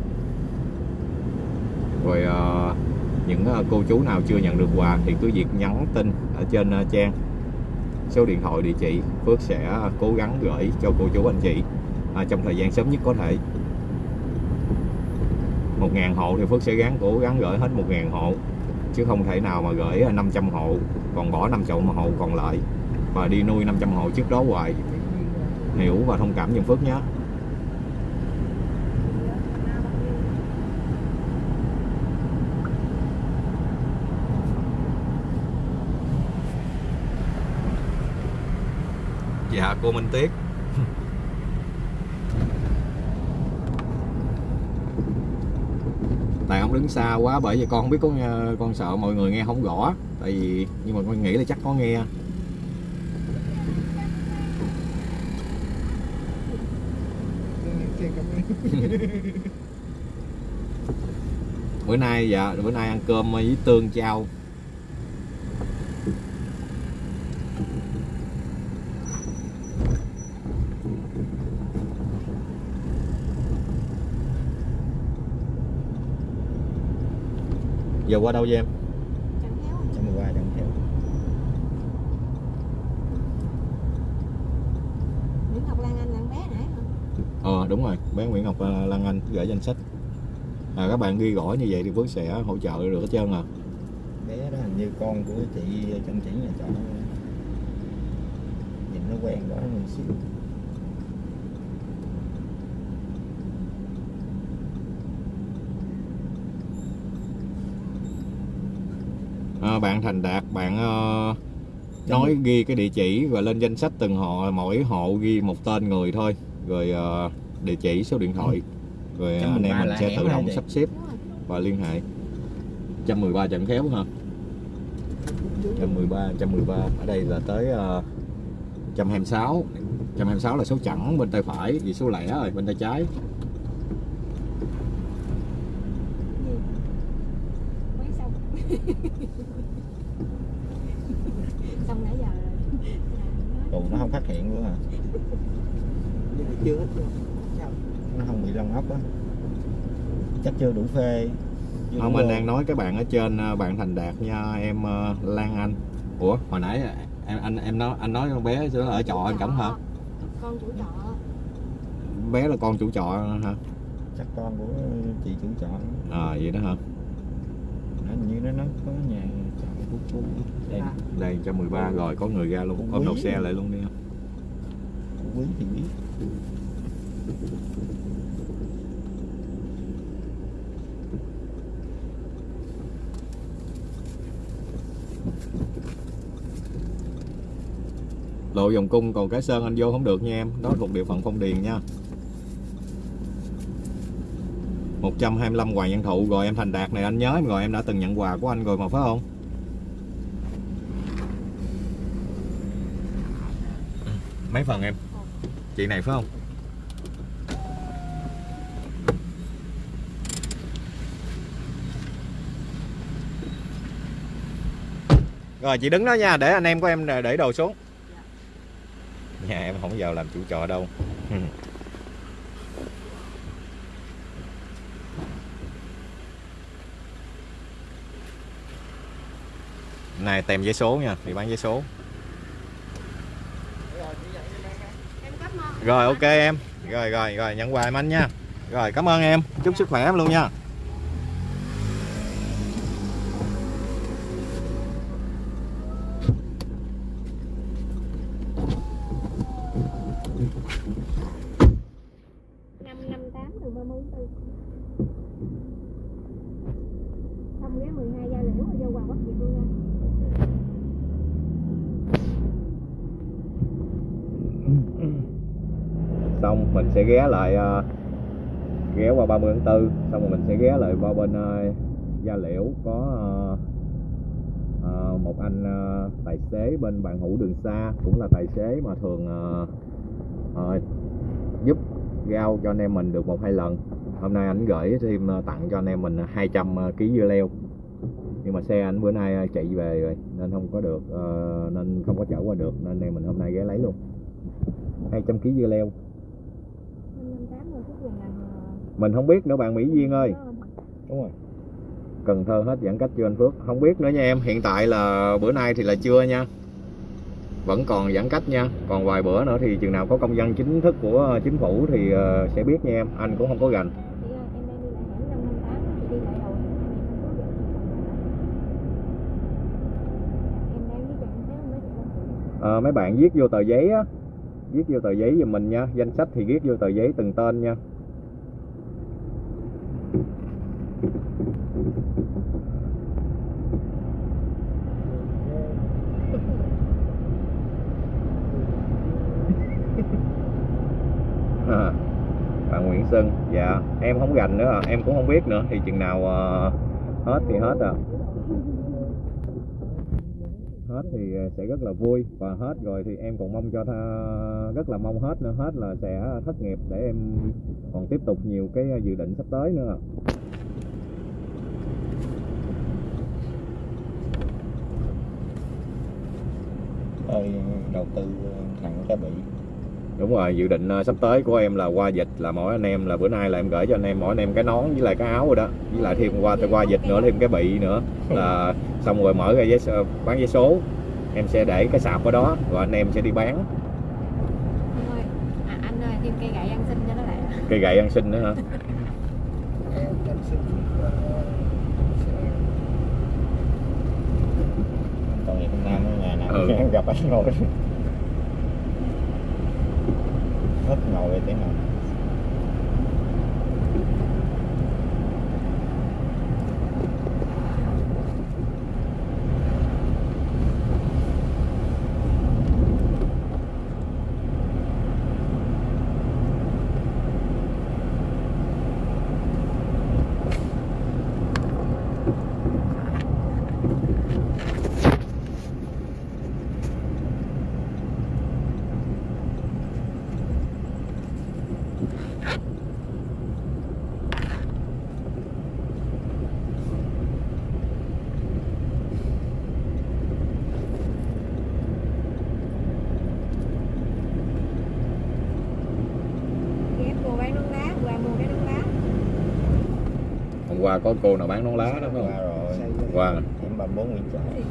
rồi ờ, những ờ, cô chú nào chưa nhận được quà thì cứ việc nhắn tin ở trên ờ, trang. Số điện thoại địa chỉ Phước sẽ cố gắng gửi cho cô chú anh chị à, trong thời gian sớm nhất có thể. Một ngàn hộ thì Phước sẽ gắng cố gắng gửi hết một ngàn hộ chứ không thể nào mà gửi 500 hộ còn bỏ 500 hộ còn lại. Và đi nuôi 500 hộ trước đó hoài. Hiểu và thông cảm giùm Phước nhé. dạ cô Minh Tuyết. Tại ông đứng xa quá bởi vì con không biết có con sợ mọi người nghe không rõ. Tại vì nhưng mà con nghĩ là chắc có nghe. Bữa nay dạ bữa nay ăn cơm với tương chao giờ qua đâu vậy em? Chẳng khéo. trăm mười ba trăm theo Nguyễn Ngọc Lan Anh là bé nãy hả? ờ đúng rồi. Bé Nguyễn Ngọc Lan Anh gửi danh sách. À, các bạn ghi gõ như vậy thì Phước sẽ hỗ trợ được hết trơn à. Bé đó hình như con của chị chân chỉ nhà trọ. Nhìn nó quen quá mình xíu bạn Thành Đạt bạn ờ, nói ghi cái địa chỉ và lên danh sách từng hộ mỗi hộ ghi một tên người thôi. Rồi ờ, địa chỉ số điện thoại. Rồi Trăm anh em mình sẽ tự hả động sắp xếp và liên hệ. 113 Trạm Khéo ha. 113 113 ở đây là tới uh, 126 126 là số chẵn bên tay phải vì số lẻ rồi bên tay trái Gì? Mới xong. xong nãy giờ rồi. tù nó không phát hiện luôn à chưa hết chưa sao nó không bị lông ốc á chắc chưa đủ phê. Chưa không đủ anh đang nói cái bạn ở trên ờ, bạn Thành Đạt nha em ờ, Lan Anh. Ủa hồi nãy em anh em nói anh nói con bé sẽ ở trọ anh cổng hả? Con chủ trọ. bé là con chủ trọ hả? Chắc con của chị chủ trọ. À vậy đó hả? Nó hình như nó nó có nhà trọ phú phú đây đây 113 rồi có người ra luôn ôm đầu xe lại luôn đi. Không quý thì biết lộ vòng cung, còn cái sơn anh vô không được nha em. Đó thuộc địa phận phong điền nha. 125 Hoàng Văn Thụ, rồi em Thành Đạt này, anh nhớ rồi, em đã từng nhận quà của anh rồi mà, phải không? Mấy phần em? Chị này phải không? Rồi, chị đứng đó nha, để anh em của em để đồ xuống không vào làm chủ trọ đâu. Này tem giấy số nha thì bán giấy số. Rồi ok em. Rồi rồi rồi nhận quà em anh nha. Rồi cảm ơn em. Chúc sức khỏe em luôn nha năm năm tám từ ba mươi tư xong ghé 12 gia liễu rồi vô quà bất diệt luôn nha xong mình sẽ ghé lại uh, ghé qua 30 tháng 4 xong rồi mình sẽ ghé lại qua bên uh, Gia Liễu có uh, uh, một anh uh, tài xế bên bạn hữu đường xa cũng là tài xế mà thường uh, uh, giúp rau cho anh em mình được một hai lần. Hôm nay anh gửi thêm tặng cho anh em mình 200 kg dưa leo. Nhưng mà xe anh bữa nay chạy về rồi nên không có được uh, nên không có chở qua được nên anh em mình hôm nay ghé lấy luôn. 200 kg dưa leo năm năm tám rồi phút gần là mình không biết nữa bạn Mỹ Duyên ơi. Đúng rồi. Cần Thơ hết giãn cách chưa anh Phước? Không biết nữa nha em. Hiện tại là bữa nay thì là chưa nha. Vẫn còn giãn cách nha. Còn vài bữa nữa thì chừng nào có công văn chính thức của ờ, chính phủ thì ờ, sẽ biết nha em. Anh cũng không có gành không? Ờ, mấy bạn viết vô tờ giấy á. Viết vô tờ giấy giùm mình nha. Danh sách thì viết vô tờ giấy từng tên nha à, bạn dạ em không gành nữa à. em cũng không biết nữa thì chừng nào ờ, hết thì hết à. Hết thì ờ, sẽ rất là vui và hết rồi thì em còn mong cho tha, rất là mong hết nữa hết là sẽ thất nghiệp để em còn tiếp tục nhiều cái dự định sắp tới nữa. Thôi đầu tư thẳng cái bị đúng rồi dự định ờ, sắp tới của em là qua dịch là mỗi anh em là bữa nay là em gửi cho anh em mỗi anh em cái nón với lại cái áo rồi đó. Với lại thêm qua qua dịch nữa thêm cái bị nữa. Là xong rồi mở ra giấy bán giấy số. Em sẽ để cái sạp ở đó rồi anh em sẽ đi bán. Anh ơi, à, anh ơi, thêm cây gậy ăn xin cho nó lẹ. cây gậy ăn xin nữa hả? Còn ngày hôm Nam nhà nào Ừ. gặp anh ngồi Hết ngồi tiếng nào Ghép cô bán nón lá, qua mua cái nón lá có cô nào bán nón lá đó phải không? Rồi. Qua. Điểm 34 Nguyễn Trãi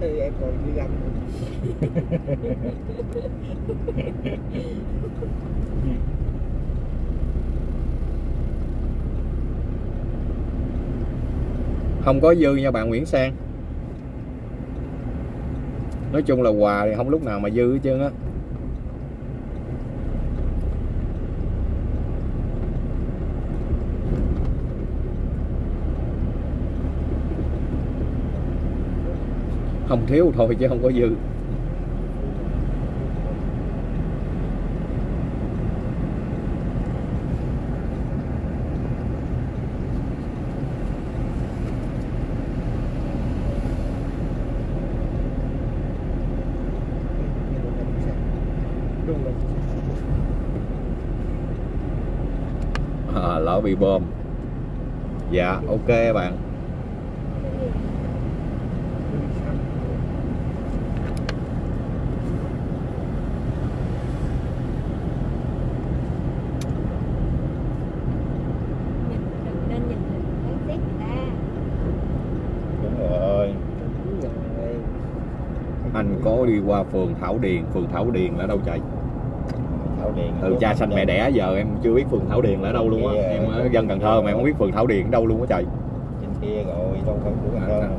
em còn đi găm không có dư nha bạn Nguyễn Sang. Nói chung là quà thì không lúc nào mà dư hết trơn á không thiếu thôi chứ không có dư. À, lỡ bị bơm dạ ok bạn Nhìn, đừng nên nhìn phán xét người ta. Đúng rồi đúng rồi anh có đi qua phường Thảo Điền. Phường Thảo Điền là đâu chạy Thảo Điền từ cha sanh mẹ đẻ giờ em chưa biết phường Thảo Điền là ở đâu luôn á. Em ở dân Cần Thơ mà em không biết phường Thảo Điền ở đâu luôn á trời. Trên kia rồi đâu phải của Cần Thơ đâu.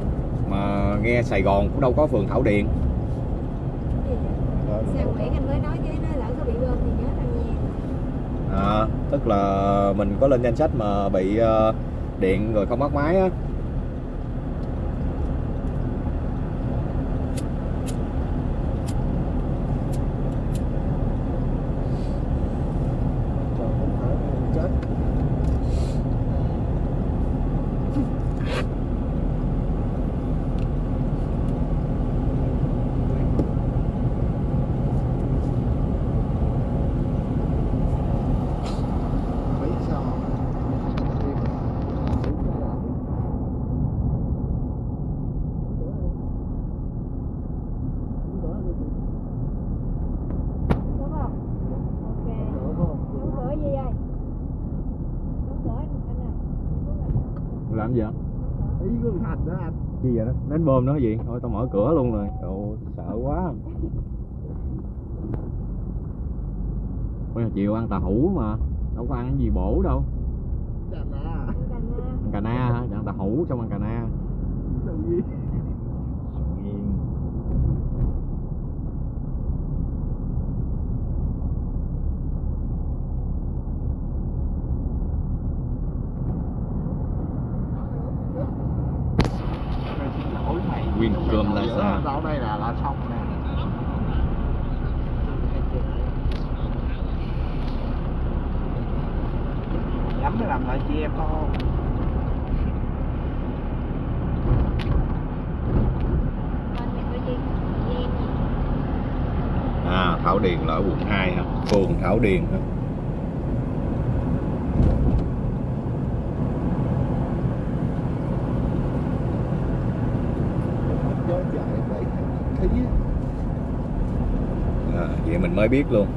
mà nghe Sài Gòn cũng đâu có phường Thảo Điền. Sao Nguyễn anh mới nói chứ nói lỡ có bị bơm thì nhớ nha. à, tức là mình có lên danh sách mà bị ờ, điện rồi không bắt máy á trời không phải mình chết Mấy sao Đúng không? Ok. Đỡ không? Đóng cửa gì vậy? Đóng cửa anh anh ơi. làm gì vậy Ý của thằng Thành đó anh chi vậy đó đánh bơm nó gì? Thôi tao mở cửa luôn rồi. Trời sợ quá. Bây giờ chiều ăn tàu hũ mà. Đâu có ăn cái gì bổ đâu. Chà nà Anh Thành à, ăn cà na hả? Ăn tàu hũ xong ăn cà na Sao gì Nghiêng. Mày xin lỗi mày Nguyên cơm sáu đây là là xong nè lắm mới làm lại chị em thôi. À Thảo Điền là ở quận 2 ha phường Thảo Điền ha gió chạy vậy thấy à, ai biết luôn.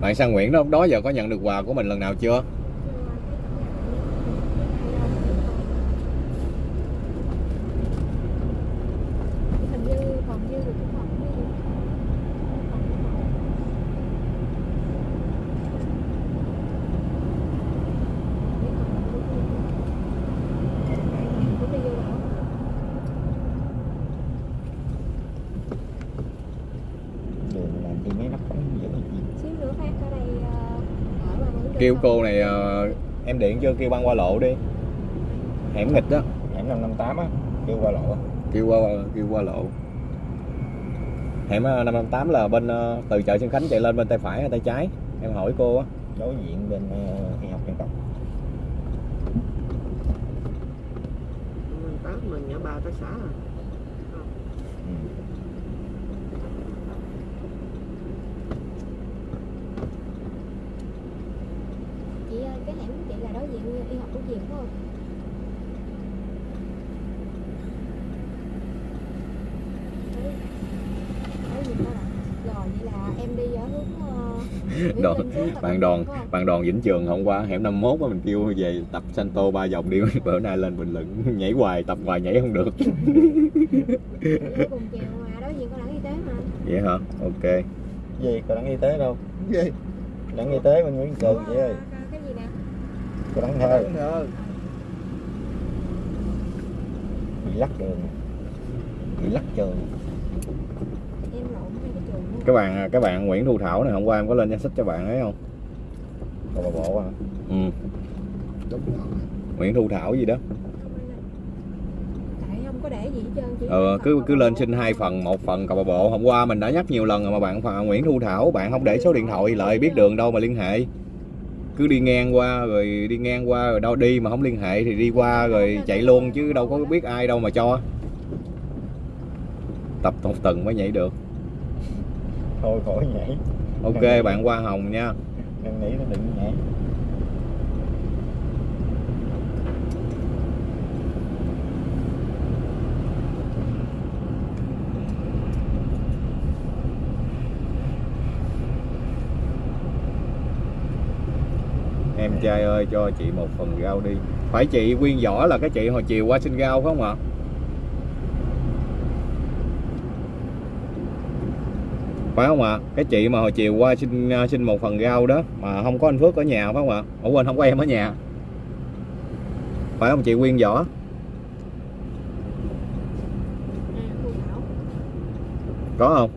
Bạn sang Nguyễn đó đó giờ có nhận được quà của mình lần nào chưa hình như còn dư được cái phòng cái gì cũng đi vô bảo đường làm thì mấy nắp cống dữ gì xíu nữa phát ở đây ờ, ở mà vẫn kêu cô này ờ, em điện chưa kêu băng qua lộ đi. Hẻm nghịch đó hẻm 558 á kêu qua lộ. Kêu qua kêu qua lộ. Hẻm ờ, 558 là bên ờ, từ chợ Xuân Khánh chạy lên bên tay phải hay tay trái? Em hỏi cô á. Đối diện bên uh, y học dân tộc. Tám mình ở ba tới xã à chị ơi cái hẻm của chị là đối diện y học của Diệm phải không Đấy. Đối diện đó là rồi vậy là em đi ở hướng ờ, Đoàn- Linh xuống là bạn Tân đoàn Bình, phải không? bạn đoàn Vĩnh Trường hôm qua. Hẻm 51 á mình kêu về tập Santo ba vòng đi. Bữa nay lên Bình Luận nhảy hoài tập hoài nhảy không được. Ở cùng chèo mà đối diện có đảng y tế mà. Vậy hả? Ok. Gì? Có đăng y tế đâu? Gì? Đăng y tế bên Nguyễn Cường vậy ơi đăng thơ bị lắc đường. Bị lắc trường. Em lộn hai cái trường luôn các bạn các bạn Nguyễn Thu Thảo này hôm qua em có lên danh sách cho bạn ấy không? Bà bộ à. Ừ. đúng rồi. Nguyễn Thu Thảo gì đó. Không anh ơi. tại không có để gì hết trơn chỉ ờ, cứ cứ lên xin hai phần một phần cầu bà bộ. Hôm qua mình đã nhắc nhiều lần rồi mà bạn Nguyễn Thu Thảo bạn không để số điện thoại lại biết đường đâu mà liên hệ cứ đi ngang qua rồi đi ngang qua rồi đâu đi mà không liên hệ thì đi qua rồi chạy luôn chứ đâu có biết ai đâu mà cho. Tập một tuần mới nhảy được. Thôi khỏi nhảy. Ok bạn Hoa Hồng nha. Năn nỉ nó đừng nhảy em trai ơi cho chị một phần rau đi. Phải chị nguyên võ là cái chị hồi chiều qua xin rau phải không ạ? Phải không ạ? Cái chị mà hồi chiều qua xin à, xin một phần rau đó mà không có anh Phước ở nhà phải không ạ? Ủa quên không có em ở nhà. Phải không chị nguyên võ? À, có không?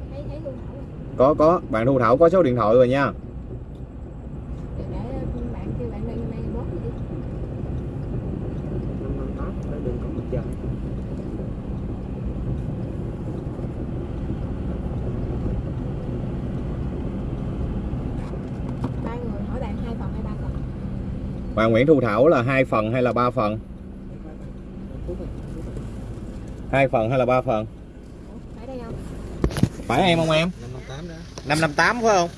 Có có. Bạn Thu Thảo có số điện thoại rồi nha để để bạn kêu bạn lên mai bốt gì đi năm năm tám để đừng có một chân ba người hỏi bạn hai phần hay ba phần bà Nguyễn Thu Thảo là hai phần hay là ba phần? Hai phần hay là ba phần? Phải đây không? Phải em không em? Năm năm tám đó. 558 phải không?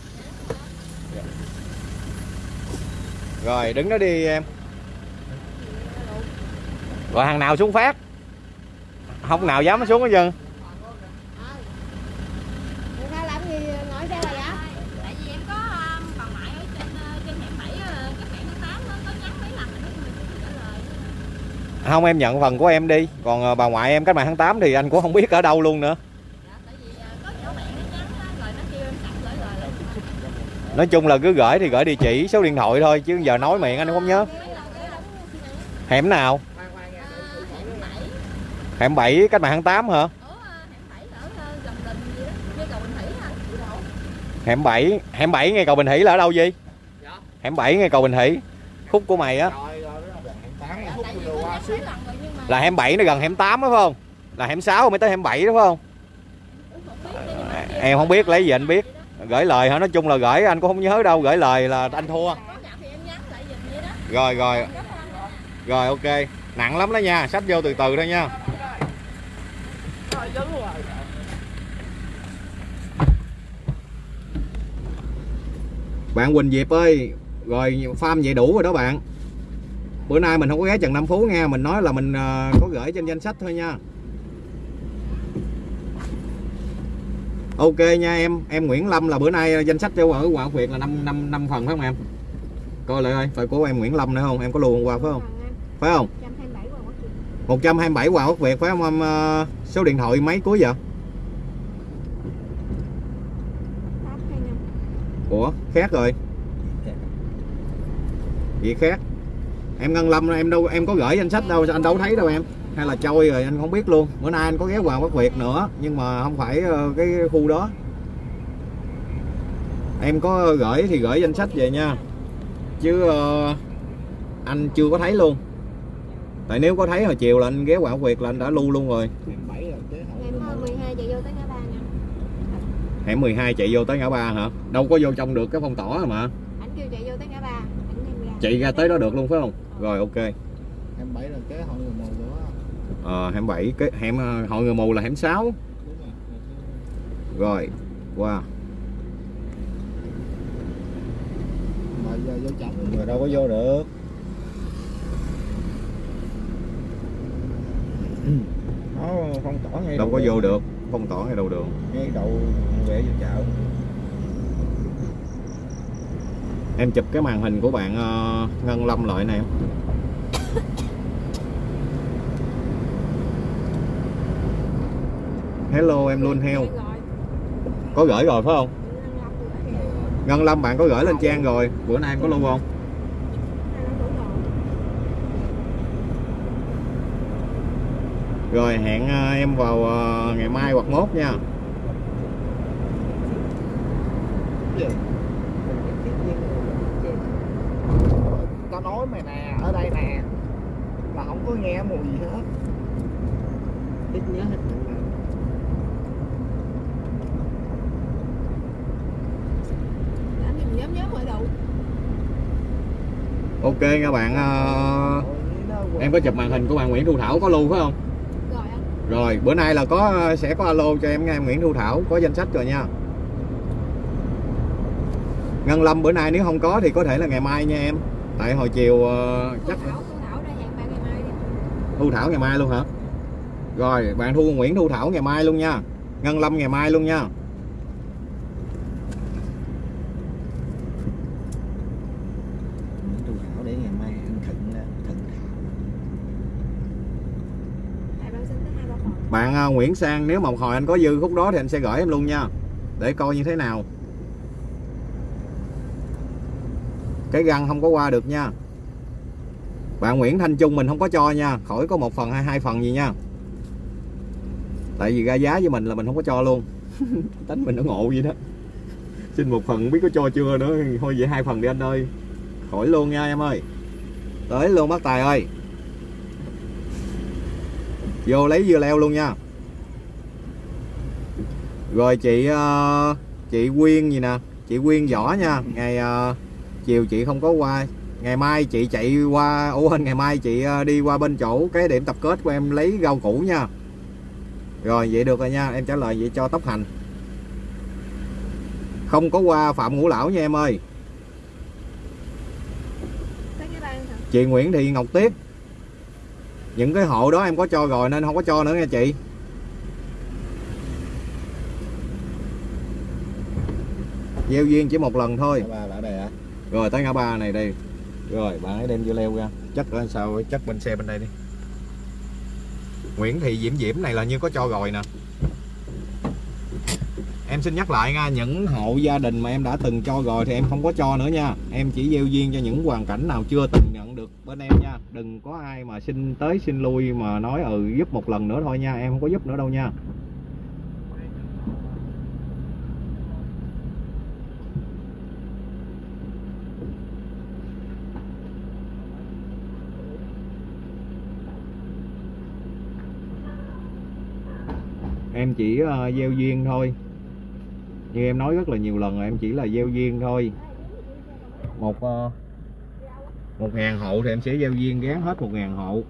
Rồi, đứng đó đi em. Rồi hàng nào xuống phát? Không, nào dám xuống hết trơn người ta làm gì nói sao vậy tại vì em có um, bà ngoại ở trên uh, trên hẻm 7 uh, các bạn tháng 8 có nhắn mấy lần rồi đó nhưng mà chưa trả lời không em nhận phần của em đi. Còn ờ, bà ngoại em cách mạng tháng 8 thì anh cũng không biết ở đâu luôn nữa. Dạ, tại vì có nhỏ bạn nó nhắn á, rồi nó kêu em sẵn gửi lời lại Nói chung là cứ gửi thì gửi địa chỉ số điện thoại thôi Chứ giờ nói miệng anh không nhớ. Hẻm nào? Hẻm 7 cách mạng tháng 8 hả? Ủa, hẻm 7 ở uh, gần đình gì đó, như cầu Bình Thủy hả? hẻm 7 hẻm 7 ngay cầu Bình Hỷ là ở đâu gì Dạ. hẻm 7 ngay cầu Bình Hỷ khúc của mày á rồi rồi đó là hẹn tám Dạ, phút tại vì vừa bữa qua nay xíu mấy lần rồi nhưng mà là hẻm 7 nó gần hẻm 8 đó, phải không? Là hẻm 6 mới tới hẻm 7 đó, phải không? Em không biết, lấy gì anh biết. Gửi lời hả? Nói chung là gửi, anh cũng không nhớ đâu. Gửi lời là anh thua. Rồi rồi. Rồi, ok. Nặng lắm đó nha. Sách vô từ từ thôi nha. Bạn Quỳnh Diệp ơi, rồi farm vậy đủ rồi đó bạn bữa nay mình không có ghé Trần Nam Phú nha mình nói là mình ờ, có gửi trên danh sách thôi nha. Ok nha em em Nguyễn Lâm là bữa nay danh sách cho ở quận huyện là năm năm năm phần phải không em? Coi lại ơi phải của em Nguyễn Lâm nữa không? Em có luôn qua phải không? Phải không? 127 quà quốc chị 127 Hoàng Quốc Việt phải không em? Ờ, số điện thoại mấy cuối vậy Ủa, khác rồi. Gì khác? Em Ngân Lâm em đâu em có gửi danh sách đâu anh đâu thấy đâu em? Hay là trôi rồi anh không biết luôn. Bữa nay anh có ghé Hoàng Quốc Việt nữa Nhưng mà không phải ờ, cái khu đó. Em có gửi thì gửi danh sách về nha. Chứ ờ, anh chưa có thấy luôn. Tại nếu có thấy hồi chiều là anh ghé Hoàng Quốc Việt là anh đã lưu luôn rồi. Hẹn bảy là kế ngày 12 chạy vô tới ngã ba nha Hẻm 12 chạy vô tới ngã ba hả? Đâu có vô trong được cái phong tỏa mà. Ảnh kêu chạy vô tới ngã ba ảnh đem ra. Chạy ra tới đó được luôn phải không Rồi ok. Hẹn bảy là kế hội người mù nữa Ờ, hẻm 7 cái hẻm ờ, hội người mù là hẻm 6 đúng rồi. Rồi qua. Mà giờ vô chậm Người đâu có vô được. Nó phong tỏa ngay đâu có vô được. Phong tỏa ngay đầu đường. Ngay đầu về vô chợ em chụp cái màn hình của bạn uh, Ngân Lâm lại nè em hello em luôn heo. Có gửi rồi phải không? Ngân Lâm bạn có gửi lên trang rồi. Bữa nay em có lưu không? Rồi hẹn ờ, em vào ờ, ngày mai hoặc mốt nha. Tao nói mày nè ở đây nè. Là không có nghe mùi gì hết. Ít nhớ hết ok nha bạn ờ, em có chụp màn hình của bạn Nguyễn Thu Thảo có lưu phải không? Rồi anh. Rồi bữa nay là có sẽ có alo cho em em Nguyễn Thu Thảo có danh sách rồi nha. Ngân Lâm bữa nay nếu không có thì có thể là ngày mai nha em. Tại hồi chiều Thu chắc Thảo Thu Thảo ngày mai đi Thu Thảo ngày mai luôn hả? Rồi bạn Thu Nguyễn Thu Thảo ngày mai luôn nha. Ngân Lâm ngày mai luôn nha. Bạn ờ, Nguyễn Sang nếu mà hồi anh có dư khúc đó thì anh sẽ gửi em luôn nha. Để coi như thế nào. Cái găng không có qua được nha. Bạn Nguyễn Thanh Trung mình không có cho nha, khỏi có một phần hay hai phần gì nha. Tại vì ra giá với mình là mình không có cho luôn. Tính mình nó ngộ vậy đó. Xin một phần biết có cho chưa nữa, thôi vậy hai phần đi anh ơi. Khỏi luôn nha em ơi. Tới luôn bác Tài ơi. Vô lấy dưa leo luôn nha. Rồi chị ờ, chị Quyên gì nè, chị Quyên võ nha, ngày ờ, chiều chị không có qua ngày mai chị chạy qua ủa ngày mai chị ờ, đi qua bên chỗ cái điểm tập kết của em lấy rau củ nha. Rồi vậy được rồi nha em trả lời vậy cho tóc hành. Không có qua phạm ngũ lão nha em ơi. Chị Nguyễn Thị Ngọc Tiếp. Những cái hộ đó em có cho rồi nên không có cho nữa nha chị. Gieo duyên chỉ một lần thôi rồi, tới ngã ba này đây rồi, bạn ấy đem vô leo ra. Chắc lên sao, chắc bên xe bên đây đi. Nguyễn Thị Diễm Diễm này là như có cho rồi nè. Em xin nhắc lại nha, những hộ gia đình mà em đã từng cho rồi thì em không có cho nữa nha. Em chỉ gieo duyên cho những hoàn cảnh nào chưa từng nhận được bên em nha. Đừng có ai mà xin tới, xin lui mà nói ừ giúp một lần nữa thôi nha. Em không có giúp nữa đâu nha. Em chỉ uh, gieo duyên thôi. Như em nói rất là nhiều lần rồi em chỉ là gieo duyên thôi. Một uh, một ngàn hộ thì em sẽ gieo duyên gán hết một ngàn hộ.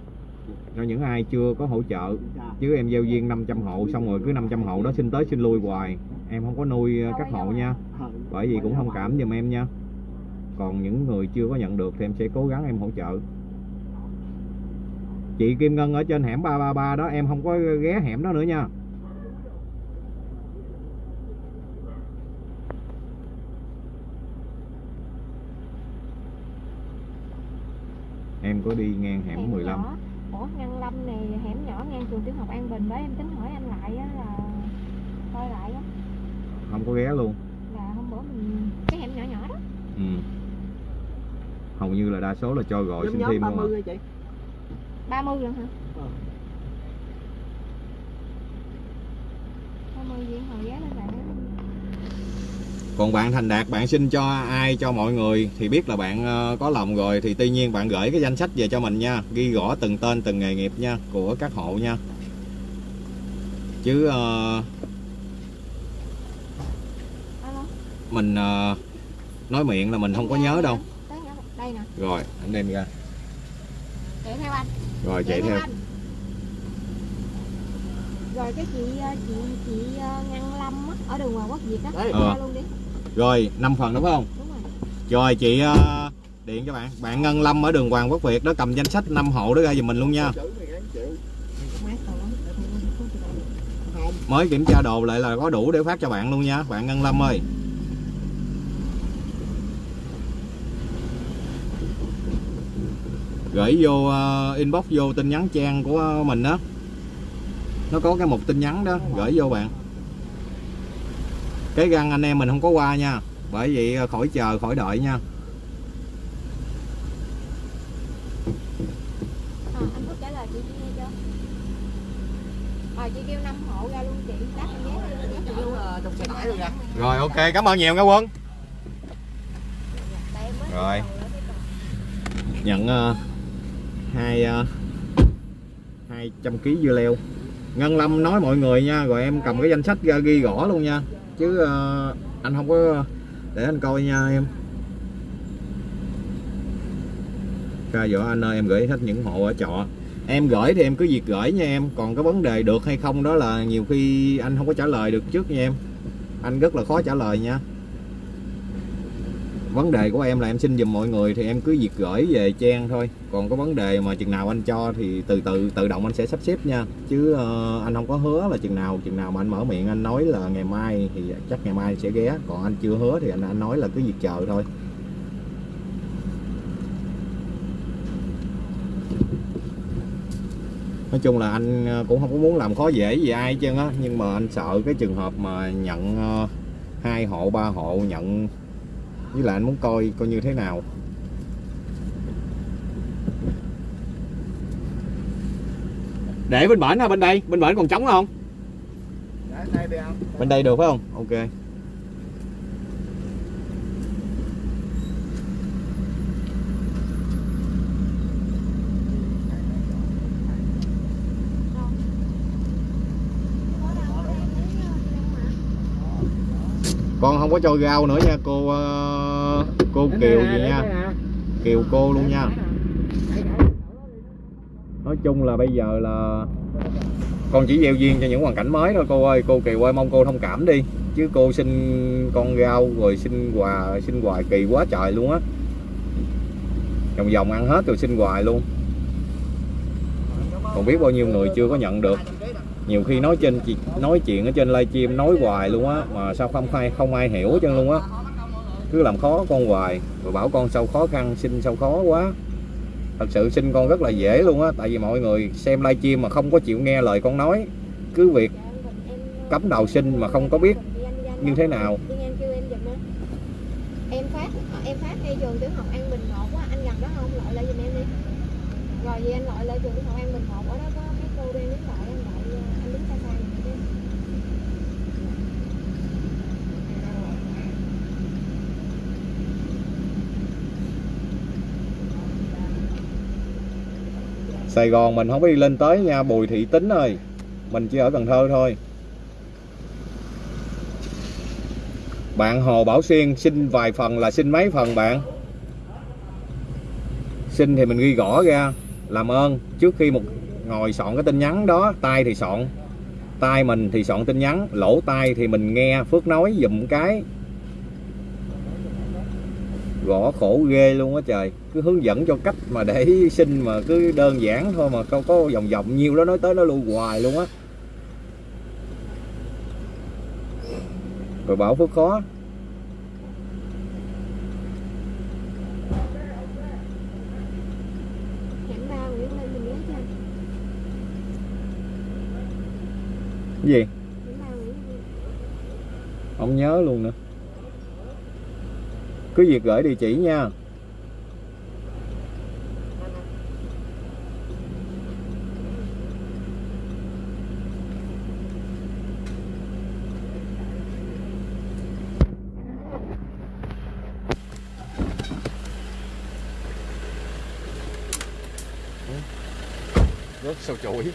Cho những ai chưa có hỗ trợ. Chứ em gieo duyên 500 hộ xong rồi cứ 500 hộ đó xin tới xin lui hoài. Em không có nuôi ờ, các hộ nha. Bởi vì cũng thông cảm giùm em nha. Còn những người chưa có nhận được thì em sẽ cố gắng em hỗ trợ. Chị Kim Ngân ở trên hẻm 333 đó em không có ghé hẻm đó nữa nha. Em có đi ngang hẻm 15 nhỏ. ủa ngăn lâm này hẻm nhỏ ngang trường tiểu học an bình bởi em tính hỏi anh lại á là coi lại á không có ghé luôn là hôm bữa mình cái hẻm nhỏ nhỏ đó ừ. hầu như là đa số là cho gọi Nhóm xin thêm luôn 30 à. chị 30 lần hả Ờ. 30 viên hồi giá lên bạn còn bạn thành đạt bạn xin cho ai cho mọi người thì biết là bạn ờ, có lòng rồi. Thì tuy nhiên bạn gửi cái danh sách về cho mình nha. Ghi rõ từng tên từng nghề nghiệp nha của các hộ nha. Chứ alo? mình ờ, nói miệng là mình không có nhớ đâu. Rồi anh đem ra. Chạy theo anh. Rồi chạy theo anh. rồi cái chị chị chị ngăn lâm á ở đường Hoàng Quốc Việt á. Ra luôn đi rồi 5 phần đúng không? Đúng rồi. Rồi chị ờ, điện cho bạn. Bạn Ngân Lâm ở đường Hoàng Quốc Việt đó cầm danh sách 5 hộ đó ra giùm mình luôn nha. Mới kiểm tra đồ lại là có đủ để phát cho bạn luôn nha bạn Ngân Lâm ơi. Gửi vô ờ, inbox vô tin nhắn trang của mình đó. Nó có cái mục tin nhắn đó gửi vô bạn cái găng anh em mình không có qua nha. Bởi vậy ờ, khỏi chờ khỏi đợi nha. Ờ, anh Phúc trả lời chị chị nghe chưa rồi chị kêu 5 hộ ra luôn chị đáp em vé đi vé chị luôn Ờ, trong xe tải luôn nha rồi ok cảm ơn nhiều nha quân. Rồi. nhận ờ, hai ờ, hai trăm kg dưa leo. Ngân Lâm nói mọi người nha rồi em cầm cái danh sách ra ghi rõ luôn nha chứ uh, anh không có ờ, để anh coi nha em. Ca vợ anh ơi em gửi hết những hộ ở trọ. Em gửi thì em cứ việc gửi nha em. Còn cái vấn đề được hay không đó là nhiều khi anh không có trả lời được trước nha em. Anh rất là khó trả lời nha vấn đề của em là em xin giùm mọi người thì em cứ việc gửi về trang thôi. Còn có vấn đề mà chừng nào anh cho thì từ từ tự động anh sẽ sắp xếp nha. Chứ uh, anh không có hứa là chừng nào chừng nào mà anh mở miệng anh nói là ngày mai thì chắc ngày mai sẽ ghé. Còn anh chưa hứa thì anh anh nói là cứ việc chờ thôi. Nói chung là anh ờ, cũng không có muốn làm khó dễ gì ai chứ á. Nhưng mà anh sợ cái trường hợp mà nhận ờ, hai hộ ba hộ nhận với lại anh muốn coi coi như thế nào. Để bên bển ha bên đây? Bên bển còn trống không? Đây đi không bên đây được phải không? Ok. Con không có cho rau nữa nha cô ờ, cô kiều gì nha. kiều cô luôn nha. Nói chung là bây giờ là con chỉ gieo duyên cho những hoàn cảnh mới thôi cô ơi. Cô kiều ơi mong cô thông cảm đi. Chứ cô xin con rau rồi xin quà xin hoài kỳ quá trời luôn á. Vòng vòng ăn hết rồi xin hoài luôn. Còn biết bao nhiêu người chưa có nhận được. Nhiều khi nói trên nói chuyện ở trên livestream nói hoài luôn á mà sao không ai không ai hiểu hết trơn luôn á cứ làm khó con hoài rồi bảo con sao khó khăn xin sao khó quá thật sự xin con rất là dễ luôn á tại vì mọi người xem livestream mà không có chịu nghe lời con nói cứ việc cắm đầu xin mà không có biết như thế nào em phát à, em phát ngay trường tiểu học An Bình một á, anh gần đó không? gọi lại giùm em đi. Rồi thì anh gọi lại trường tiểu học An Bình một ở đó có cái cô đang đứng gọi Sài Gòn mình không có đi lên tới nha, Bùi Thị Tính ơi. Mình chỉ ở Cần Thơ thôi. Bạn Hồ Bảo Xuyên, xin vài phần là xin mấy phần bạn? Xin thì mình ghi gõ ra. Làm ơn, trước khi một ngồi soạn cái tin nhắn đó, tay thì soạn. Tay mình thì soạn tin nhắn, lỗ tai thì mình nghe, phước nói dùm cái gõ khổ ghê luôn á trời. Cứ hướng dẫn cho cách mà để xin mà cứ đơn giản thôi mà không có vòng vòng nhiêu đó nói tới nó lui hoài luôn á. Rồi bảo Phước khó cái gì? Không nhớ luôn nữa cứ việc gửi địa chỉ nha. Rớt sâu chuỗi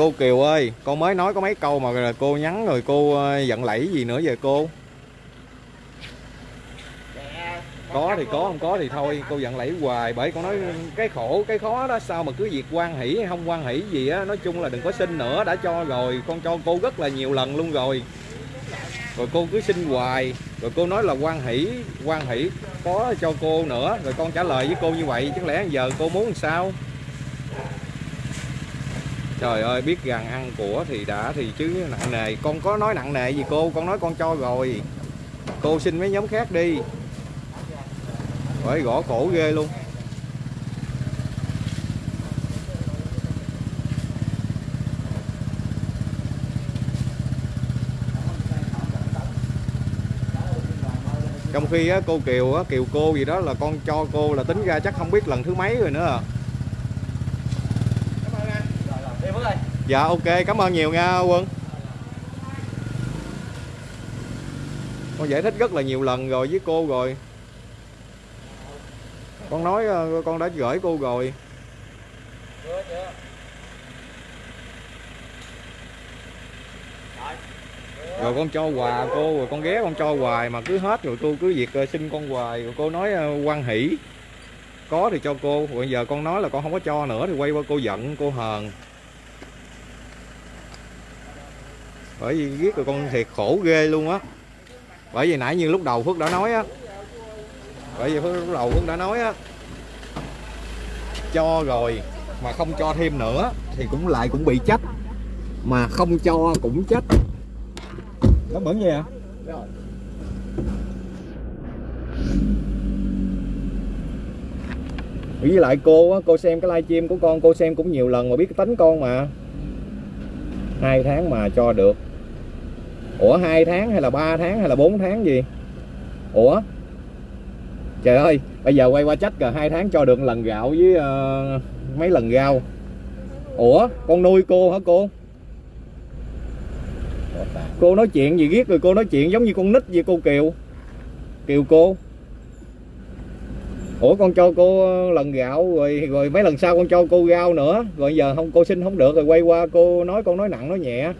cô Kiều ơi, con mới nói có mấy câu mà cô nhắn rồi cô ờ, giận lẫy gì nữa về cô? Có thì có, không có thì thôi, cô giận lẫy hoài, bởi con nói cái khổ, cái khó đó, sao mà cứ việc quan hỷ hay không quan hỷ gì á, nói chung là đừng có xin nữa, đã cho rồi, con cho cô rất là nhiều lần luôn rồi. Rồi cô cứ xin hoài, rồi cô nói là quan hỷ quan hỷ có cho cô nữa, rồi con trả lời với cô như vậy chứ lẽ giờ cô muốn làm sao? Trời ơi biết rằng ăn của thì đã thì chứ nặng nề. Con có nói nặng nề gì cô? Con nói con cho rồi. Cô xin mấy nhóm khác đi. Bởi gõ cổ ghê luôn. Trong khi á, cô Kiều á, Kiều cô gì đó là con cho cô là tính ra chắc không biết lần thứ mấy rồi nữa à. Dạ ok. Cảm ơn nhiều nha Quân. Con giải thích rất là nhiều lần rồi với cô rồi. Con nói ờ, con đã gửi cô rồi. Rồi. Con cho quà cô rồi con ghé con cho hoài mà cứ hết rồi cô cứ việc ờ, xin con hoài. Rồi cô nói ờ, quan hỷ. Có thì cho cô. Rồi giờ con nói là con không có cho nữa thì quay qua cô giận cô hờn bởi vì giết rồi con thiệt khổ ghê luôn á. Bởi vì nãy như lúc đầu phước đã nói á. Bởi vì phước lúc đầu phước đã nói á. Cho rồi mà không cho thêm nữa thì cũng lại cũng bị trách mà không cho cũng trách nó bẩn gì à với lại cô á, cô xem cái livestream của con, cô xem cũng nhiều lần mà biết cái tính con mà. Hai tháng mà cho được ủa hai tháng hay là 3 tháng hay là 4 tháng gì? Ủa? Trời ơi bây giờ quay qua trách rồi hai tháng cho được lần gạo với uh, mấy lần rau. Ủa con nuôi cô hả cô? Cô nói chuyện gì ghét rồi cô nói chuyện giống như con nít vậy cô kiều? Kiều cô? Ủa con cho cô lần gạo rồi rồi mấy lần sau con cho cô rau nữa. Rồi giờ không cô xin không được rồi quay qua cô nói con nói nặng nói nhẹ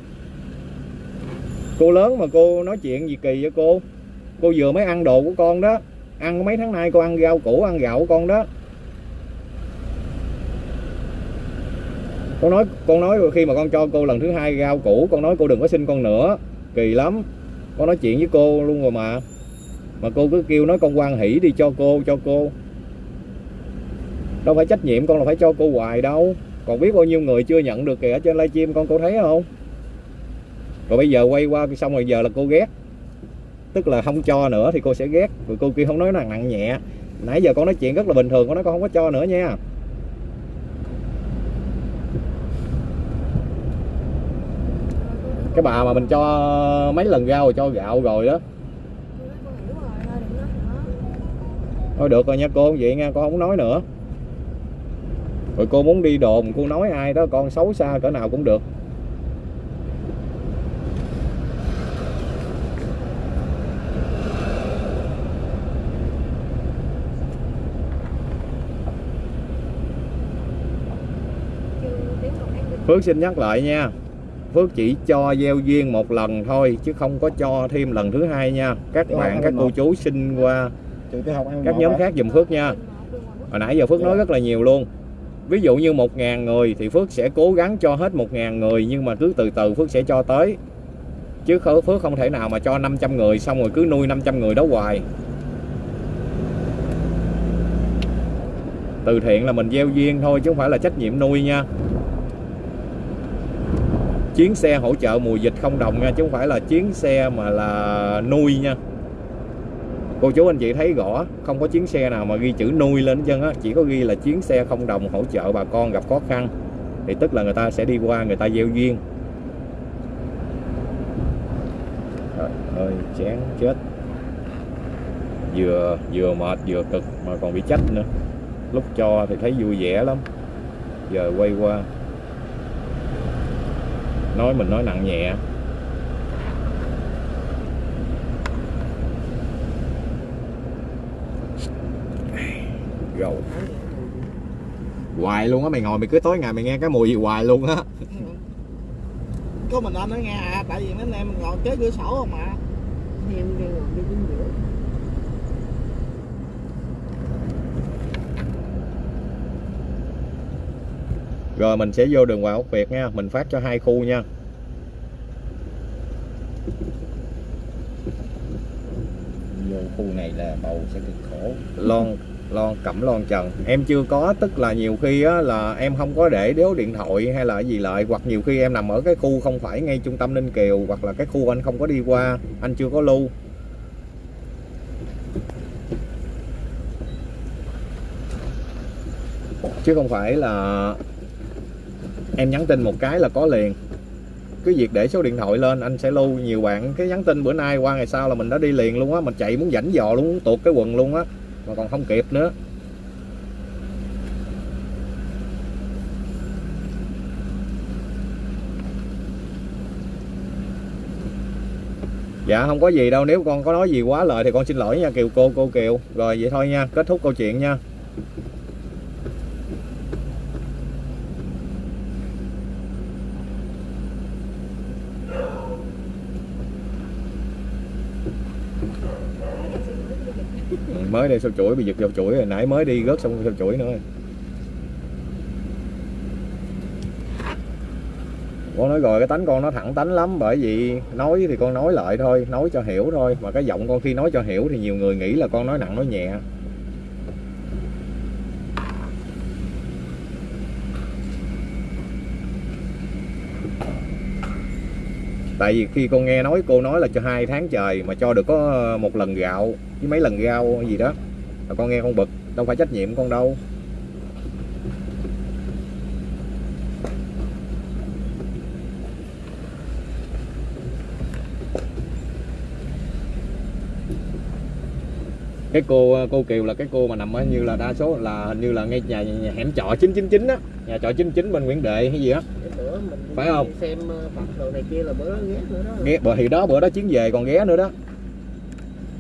cô lớn mà cô nói chuyện gì kỳ vậy cô? Cô vừa mới ăn đồ của con đó. Ăn mấy tháng nay cô ăn rau củ, ăn gạo của con đó. Con nói con nói khi mà con cho cô lần thứ hai rau củ, con nói cô đừng có xin con nữa. Kỳ lắm. Con nói chuyện với cô luôn rồi mà. Mà cô cứ kêu nói con quan hỷ đi cho cô cho cô. Đâu phải trách nhiệm con là phải cho cô hoài đâu. Còn biết bao nhiêu người chưa nhận được kìa ở trên livestream con cô thấy không? Rồi bây giờ quay qua, xong rồi giờ là cô ghét. Tức là không cho nữa thì cô sẽ ghét. Rồi cô kia không nói nặng nặng nhẹ. Nãy giờ con nói chuyện rất là bình thường, con nói con không có cho nữa nha. Cái bà mà mình cho mấy lần rau rồi cho gạo rồi đó. Thôi thôi được rồi nha cô vậy nha, con không nói nữa. Rồi cô muốn đi đồn, cô nói ai đó, con xấu xa cỡ nào cũng được trường tiểu học an bình Phước xin nhắc lại nha. Phước chỉ cho gieo duyên một lần thôi chứ không có cho thêm lần thứ hai nha. Các Dạ, bạn các cô chú xin qua. Các nhóm khác dùm Phước nha. Hồi nãy giờ Phước nói rất là nhiều luôn. Ví dụ như 1.000 người thì Phước sẽ cố gắng cho hết 1.000 người nhưng mà cứ từ từ Phước sẽ cho tới. Chứ Phước không thể nào mà cho 500 người xong rồi cứ nuôi 500 người đó hoài. Từ thiện là mình gieo duyên thôi chứ không phải là trách nhiệm nuôi nha chuyến xe hỗ trợ mùa dịch không đồng nha, chứ không phải là chuyến xe mà là nuôi nha. Cô chú anh chị thấy rõ, không có chuyến xe nào mà ghi chữ nuôi lên chân á. Chỉ có ghi là chuyến xe không đồng hỗ trợ bà con gặp khó khăn. Thì tức là người ta sẽ đi qua, người ta gieo duyên. Trời ơi, chán chết. Vừa vừa mệt, vừa cực mà còn bị trách nữa. Lúc cho thì thấy vui vẻ lắm. Giờ quay qua nói mình nói nặng nhẹ. Rồi. Hoài luôn á mày ngồi mày cứ tối ngày mày nghe cái mùi gì hoài luôn á. Có mình anh ở nghe à tại vì mấy anh em ngồi kế cửa sổ không mà em đi ngồi đi chính giữa rồi mình sẽ vô đường Hoàng Ốc Việt nha. Mình phát cho hai khu nha. Vô khu này là bầu sẽ cực khổ. Lon lon cẩm lon trần. Em chưa có tức là nhiều khi á, là em không có để đếu điện thoại hay là gì lại. Hoặc nhiều khi em nằm ở cái khu không phải ngay trung tâm Ninh Kiều hoặc là cái khu anh không có đi qua anh chưa có lưu. Chứ không phải là em nhắn tin một cái là có liền. Cứ việc để số điện thoại lên, anh sẽ lưu nhiều bạn. Cái nhắn tin bữa nay qua ngày sau là mình đã đi liền luôn á mình chạy muốn rảnh dò luôn, muốn tuột cái quần luôn á, mà còn không kịp nữa. Dạ không có gì đâu, nếu con có nói gì quá lời thì con xin lỗi nha, kiều, cô cô kiều. Rồi, vậy thôi nha, kết thúc câu chuyện nha. Đây sao chuỗi, bị giật vào chuỗi rồi, nãy mới đi gớt xong sao chuỗi nữa. Con nói rồi, cái tánh con nó thẳng tánh lắm, bởi vì nói thì con nói lại thôi, nói cho hiểu thôi. Mà cái giọng con khi nói cho hiểu thì nhiều người nghĩ là con nói nặng, nói nhẹ. Tại vì khi con nghe nói, cô nói là cho hai tháng trời mà cho được có một lần gạo, với mấy lần rau gì đó. Là con nghe con bực, đâu phải trách nhiệm con đâu. Cái cô cô Kiều là cái cô mà nằm ở như là đa số là hình như là ngay nhà, nhà hẻm trọ 999 á. Nhà trọ 99 bên Nguyễn Đệ hay gì á. Phải không? xem ờ, Phật đồ này kia là bữa đó ghét nữa đó ghé bữa thì đó bữa đó chuyến về còn ghé nữa đó.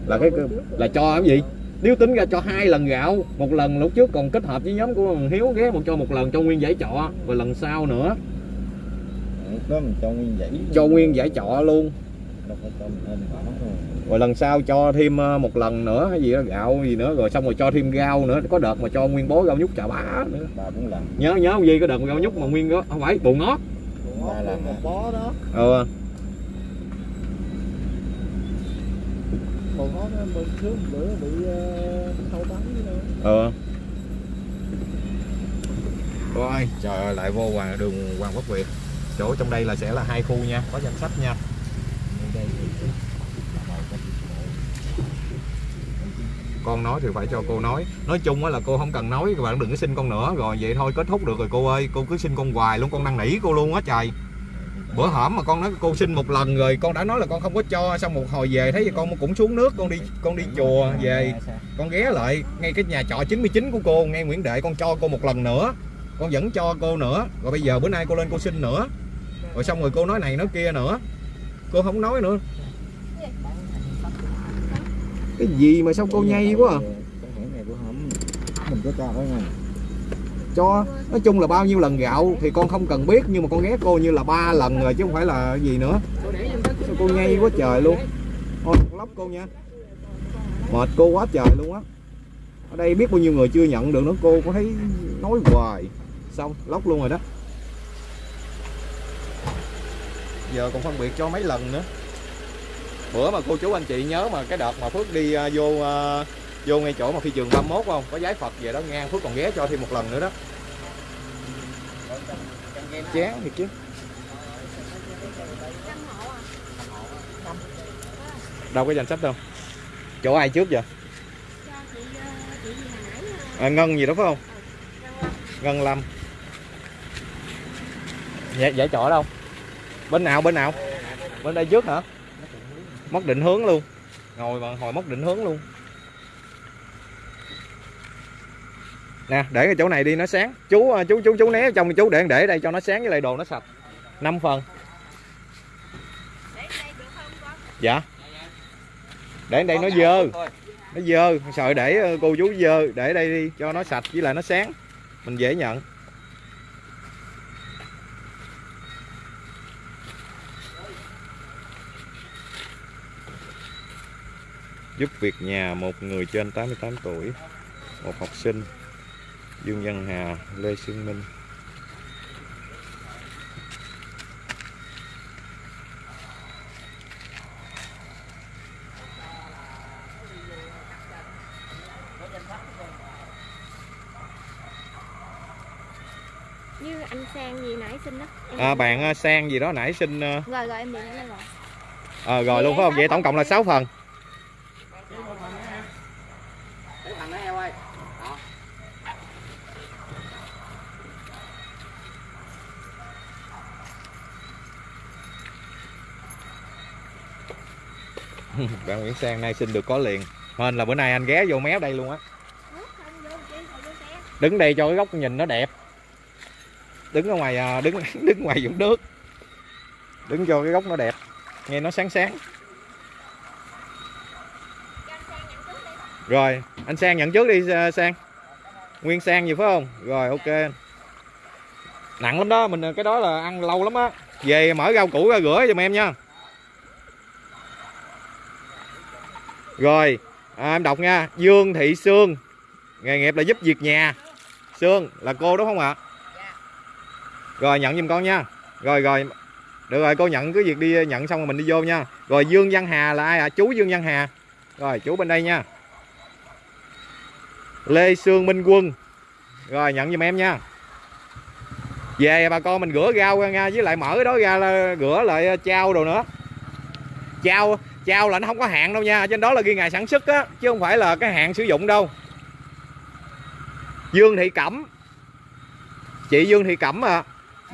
Là cái là cho cái gì? Nếu tính ra cho hai lần gạo một lần lúc trước còn kết hợp với nhóm của thằng Hiếu ghé một cho một lần cho nguyên giải trọ rồi lần sau nữa. Đó mình cho nguyên dãy cho nguyên giải trọ luôn rồi lần sau cho thêm ờ, một lần nữa hay gì đó gạo gì nữa rồi xong rồi cho thêm rau nữa có đợt mà cho nguyên bó rau nhút chà bá nữa. Ba bốn lần nhớ nhớ không gì có đợt rau nhút mà nguyên đó không phải bồ ngót. Ba lần một bó đó. Ờ một bó đó bên trước bữa bị uh, sâu bắn gì đâu ờ rồi trời ơi lại vô hoàng đường Hoàng Quốc Việt. Chỗ trong đây là sẽ là hai khu nha có danh sách nha đây thì con nói thì phải cho cô nói. Nói chung á là cô không cần nói các bạn đừng có xin con nữa. Rồi vậy thôi kết thúc được rồi cô ơi. Cô cứ xin con hoài luôn con năn nỉ cô luôn á trời bữa hổm mà con nói cô xin một lần rồi con đã nói là con không có cho xong một hồi về thấy con cũng xuống nước con đi con đi chùa về. con ghé lại ngay cái nhà trọ 99 của cô ngay Nguyễn Đệ con cho cô một lần nữa. Con vẫn cho cô nữa. Rồi bây giờ bữa nay cô lên cô xin nữa. Rồi xong rồi cô nói này nói kia nữa. Cô không nói nữa cái gì mà sao cô nhây quá à? cái hẻm này của hổm mình có cho phải không? Cho. Nói chung là bao nhiêu lần gạo thì con không cần biết nhưng mà con ghé cô như là ba lần rồi chứ không phải là gì nữa. Sao cô nhây quá trời luôn. Thôi lóc cô nha. Mệt cô quá trời luôn á. Ở đây biết bao nhiêu người chưa nhận được nữa cô có thấy nói hoài. Xong lóc luôn rồi đó. Giờ còn phân biệt cho mấy lần nữa bữa mà cô chú anh chị nhớ mà cái đợt mà Phước đi uh, vô uh, vô ngay chỗ mà phi trường 31 không? Có giái Phật về đó ngang Phước còn ghé cho thêm một lần nữa đó. Chán thiệt chứ. Đâu có danh sách đâu. Chỗ ai trước vậy gì à, Ngân gì đó phải không? Ngân Lâm. dạ, dạ chỗ đâu? Bên nào bên nào? Bên đây trước hả? Mất định hướng luôn. Ngồi mà hồi mất định hướng luôn. Nè để cái chỗ này đi nó sáng. Chú à, chú chú chú né trong chú để để đây cho nó sáng với lại đồ nó sạch. 5 phần. Dạ. Để đây nó dơ. Nó dơ. Sợ để ờ, cô chú dơ. Để đây đi cho nó sạch với lại nó sáng. Mình dễ nhận giúp việc nhà một người trên 88 tuổi một học sinh Dương Văn Hà Lê Xuân Minh. Như anh sang gì nãy xin đó Em à, bạn ờ, sang gì đó nãy xin ờ, rồi rồi em điện lên rồi. ờ, rồi luôn phải không? vậy tổng cộng là 6 phần Để thằng nó heo ơi. Đó. bạn Nguyễn Sang, nay xin được có liền. Hên là bữa nay anh ghé vô méo đây luôn á. Đứng đây cho cái góc nhìn nó đẹp. Đứng ở ngoài à, đứng đứng ngoài vũng nước. Đứng cho cái góc nó đẹp. Nghe nó sáng sáng. Rồi, anh sang nhận trước đi à, sang. Nguyên sang gì phải không? Rồi, ok. Nặng lắm đó, mình à, cái đó là ăn lâu lắm á. Về mở rau củ ra rửa giùm em nha. Rồi à, em đọc nha. Dương Thị Sương. Nghề nghiệp là giúp việc nhà. Sương là cô đúng không ạ? Rồi nhận giùm con nha. Rồi rồi. Được rồi cô nhận cứ việc đi nhận xong rồi mình đi vô nha. Rồi Dương Văn Hà là ai ạ? Chú Dương Văn Hà. Rồi chú bên đây nha. Lê Sương Minh Quân. Rồi nhận giùm em nha. Về bà con mình rửa rau ra nha với lại mở cái đó ra là rửa lại trao đồ nữa. Trao trao là nó không có hạn đâu nha trên đó là ghi ngày sản xuất á chứ không phải là cái hạn sử dụng đâu. Dương Thị Cẩm. Chị Dương Thị Cẩm à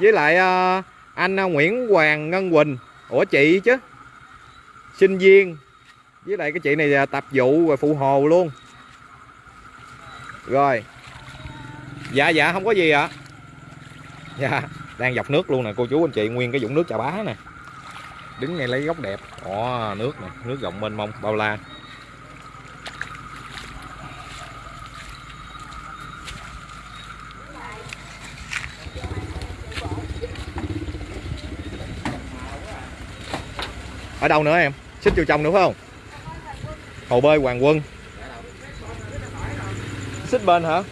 với lại à, anh à, Nguyễn Hoàng Ngân Quỳnh. Ủa chị chứ? Sinh viên. Với lại cái chị này là tập vụ và phụ hồ luôn. Rồi. Dạ dạ không có gì ạ. Dạ đang dọc nước luôn nè cô chú anh chị nguyên cái vũng nước trà bá nè đứng ngay lấy góc đẹp. Ồ nước này nước rộng mênh mông bao la. Ở đâu nữa em? Xích vô trong nữa phải không? Hồ bơi hoàng quân. Xích bên hả?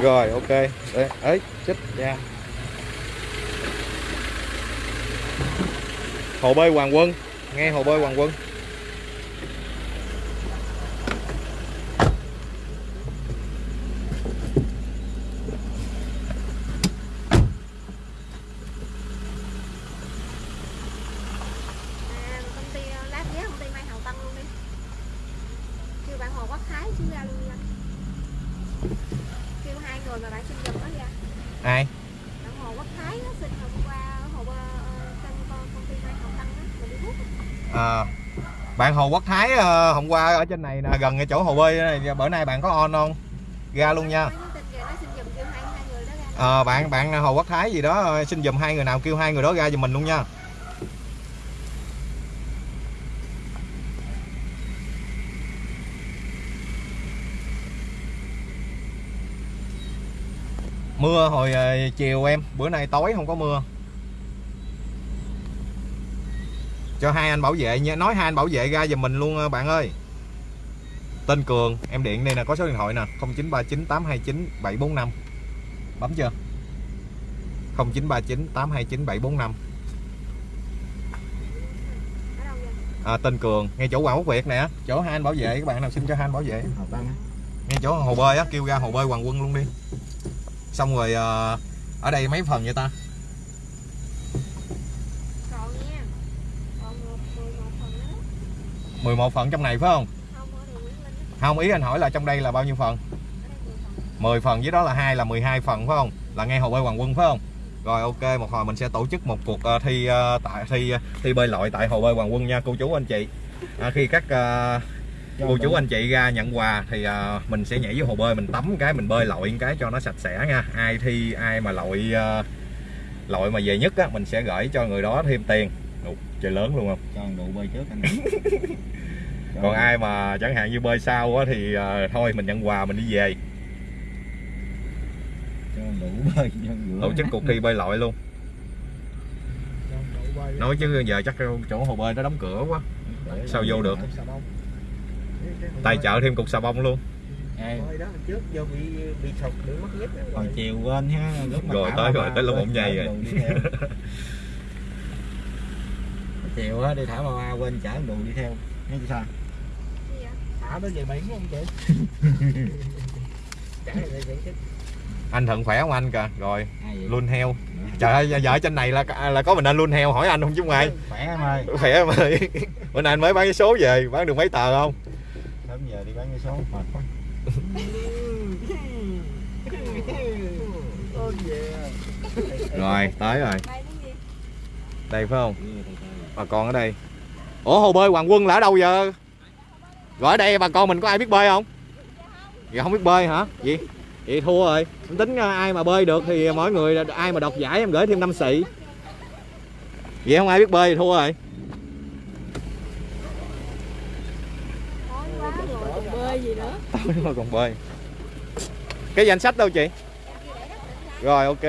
Rồi ok. Đấy, ấy xích ra hồ bơi hoàng quân. Nghe hồ bơi hoàng quân à công ty ờ, lát ghé công ty mai hào tân luôn đi kêu bạn hồ quốc thái xuống ra luôn đi anh kêu hai người mà bạn xin giùm nó ra ai bạn hồ quốc thái á, xin hôm qua hồ bơ ờ, trong con công ty mai hào tân á mình đi hút á. à, bạn hồ quốc thái ờ, hôm qua ở trên này nè gần cái chỗ hồ bơi này bữa nay bạn có on không? Ra luôn nha. À, bạn bạn ờ, hồ quốc thái gì đó xin dùm hai người nào kêu hai người đó ra giùm mình luôn nha. Mưa hồi chiều em bữa nay tối không có mưa. Cho hai anh bảo vệ nha. Nói hai anh bảo vệ ra giùm mình luôn à, bạn ơi. Tên cường em điện đây nè có số điện thoại nè. 0939 829 745 bấm chưa? 0939829745 à, tên cường ngay chỗ Hoàng Quốc Việt nè. Chỗ hai anh bảo vệ các bạn nào xin cho hai anh bảo vệ. Ngay chỗ hồ bơi á kêu ra hồ bơi Hoàng Quân luôn đi. Xong rồi à, ở đây mấy phần vậy ta còn nha còn một mười một phần nữa 11 phần trong này phải không? Không ý anh hỏi là trong đây là bao nhiêu phần? Ở đây mười phần. 10 phần với đó là hai là 12 phần phải không? Là ngay hồ bơi Hoàng Quân phải không? Rồi ok một hồi mình sẽ tổ chức một cuộc ờ, thi ờ, tại thi thi bơi lội tại hồ bơi Hoàng Quân nha cô chú anh chị. À, khi các ờ, cô chú anh chị ra nhận quà thì ờ, mình sẽ nhảy vô hồ bơi mình tắm cái mình bơi lội cái cho nó sạch sẽ nha. Ai thi ai mà lội ờ, lội mà về nhất á mình sẽ gửi cho người đó thêm tiền. Ủa, trời lớn luôn không? Cho đủ bơi trước anh. Còn ai mà chẳng hạn như bơi sau á thì ờ, thôi mình nhận quà mình đi về. Cho đủ bơi tổ chức cuộc thi bơi lội luôn. Nói chứ giờ chắc chỗ hồ bơi nó đóng cửa quá. Để sao vô được? xà bông. tài trợ thêm cục xà bông luôn. Hồi chiều quên ha lúc mà Rồi tới rồi, tới lúc ổng nhây rồi. chiều á đi thả ba ba quên chở đồ đi theo. Nghe chị sao thả nó về biển không chị. Anh thận khỏe không anh kìa? Rồi luôn heo. Trời ơi giờ ở trên này là là có mình anh luôn heo hỏi anh không chứ ai? Khỏe em ơi. Khỏe em ơi. Bữa nay anh mới bán cái số về bán được mấy tờ không? Sớm giờ đi bán cái số. Mệt quá. Rồi tới rồi. Đây cái gì? Đây phải không? Bà con ở đây. Ủa hồ bơi hoàng quân là ở đâu giờ rồi ở đây, bà con mình có ai biết bơi không? Dạ không biết bơi hả? Gì? Vậy thua rồi. Em tính à, ai mà bơi được thì mỗi người ai mà đoạt giải em gửi thêm năm xị. Vậy không ai biết bơi thì thua rồi. Quá rồi còn bơi gì nữa tối mà còn bơi. Cái danh sách đâu chị? Rồi, ok.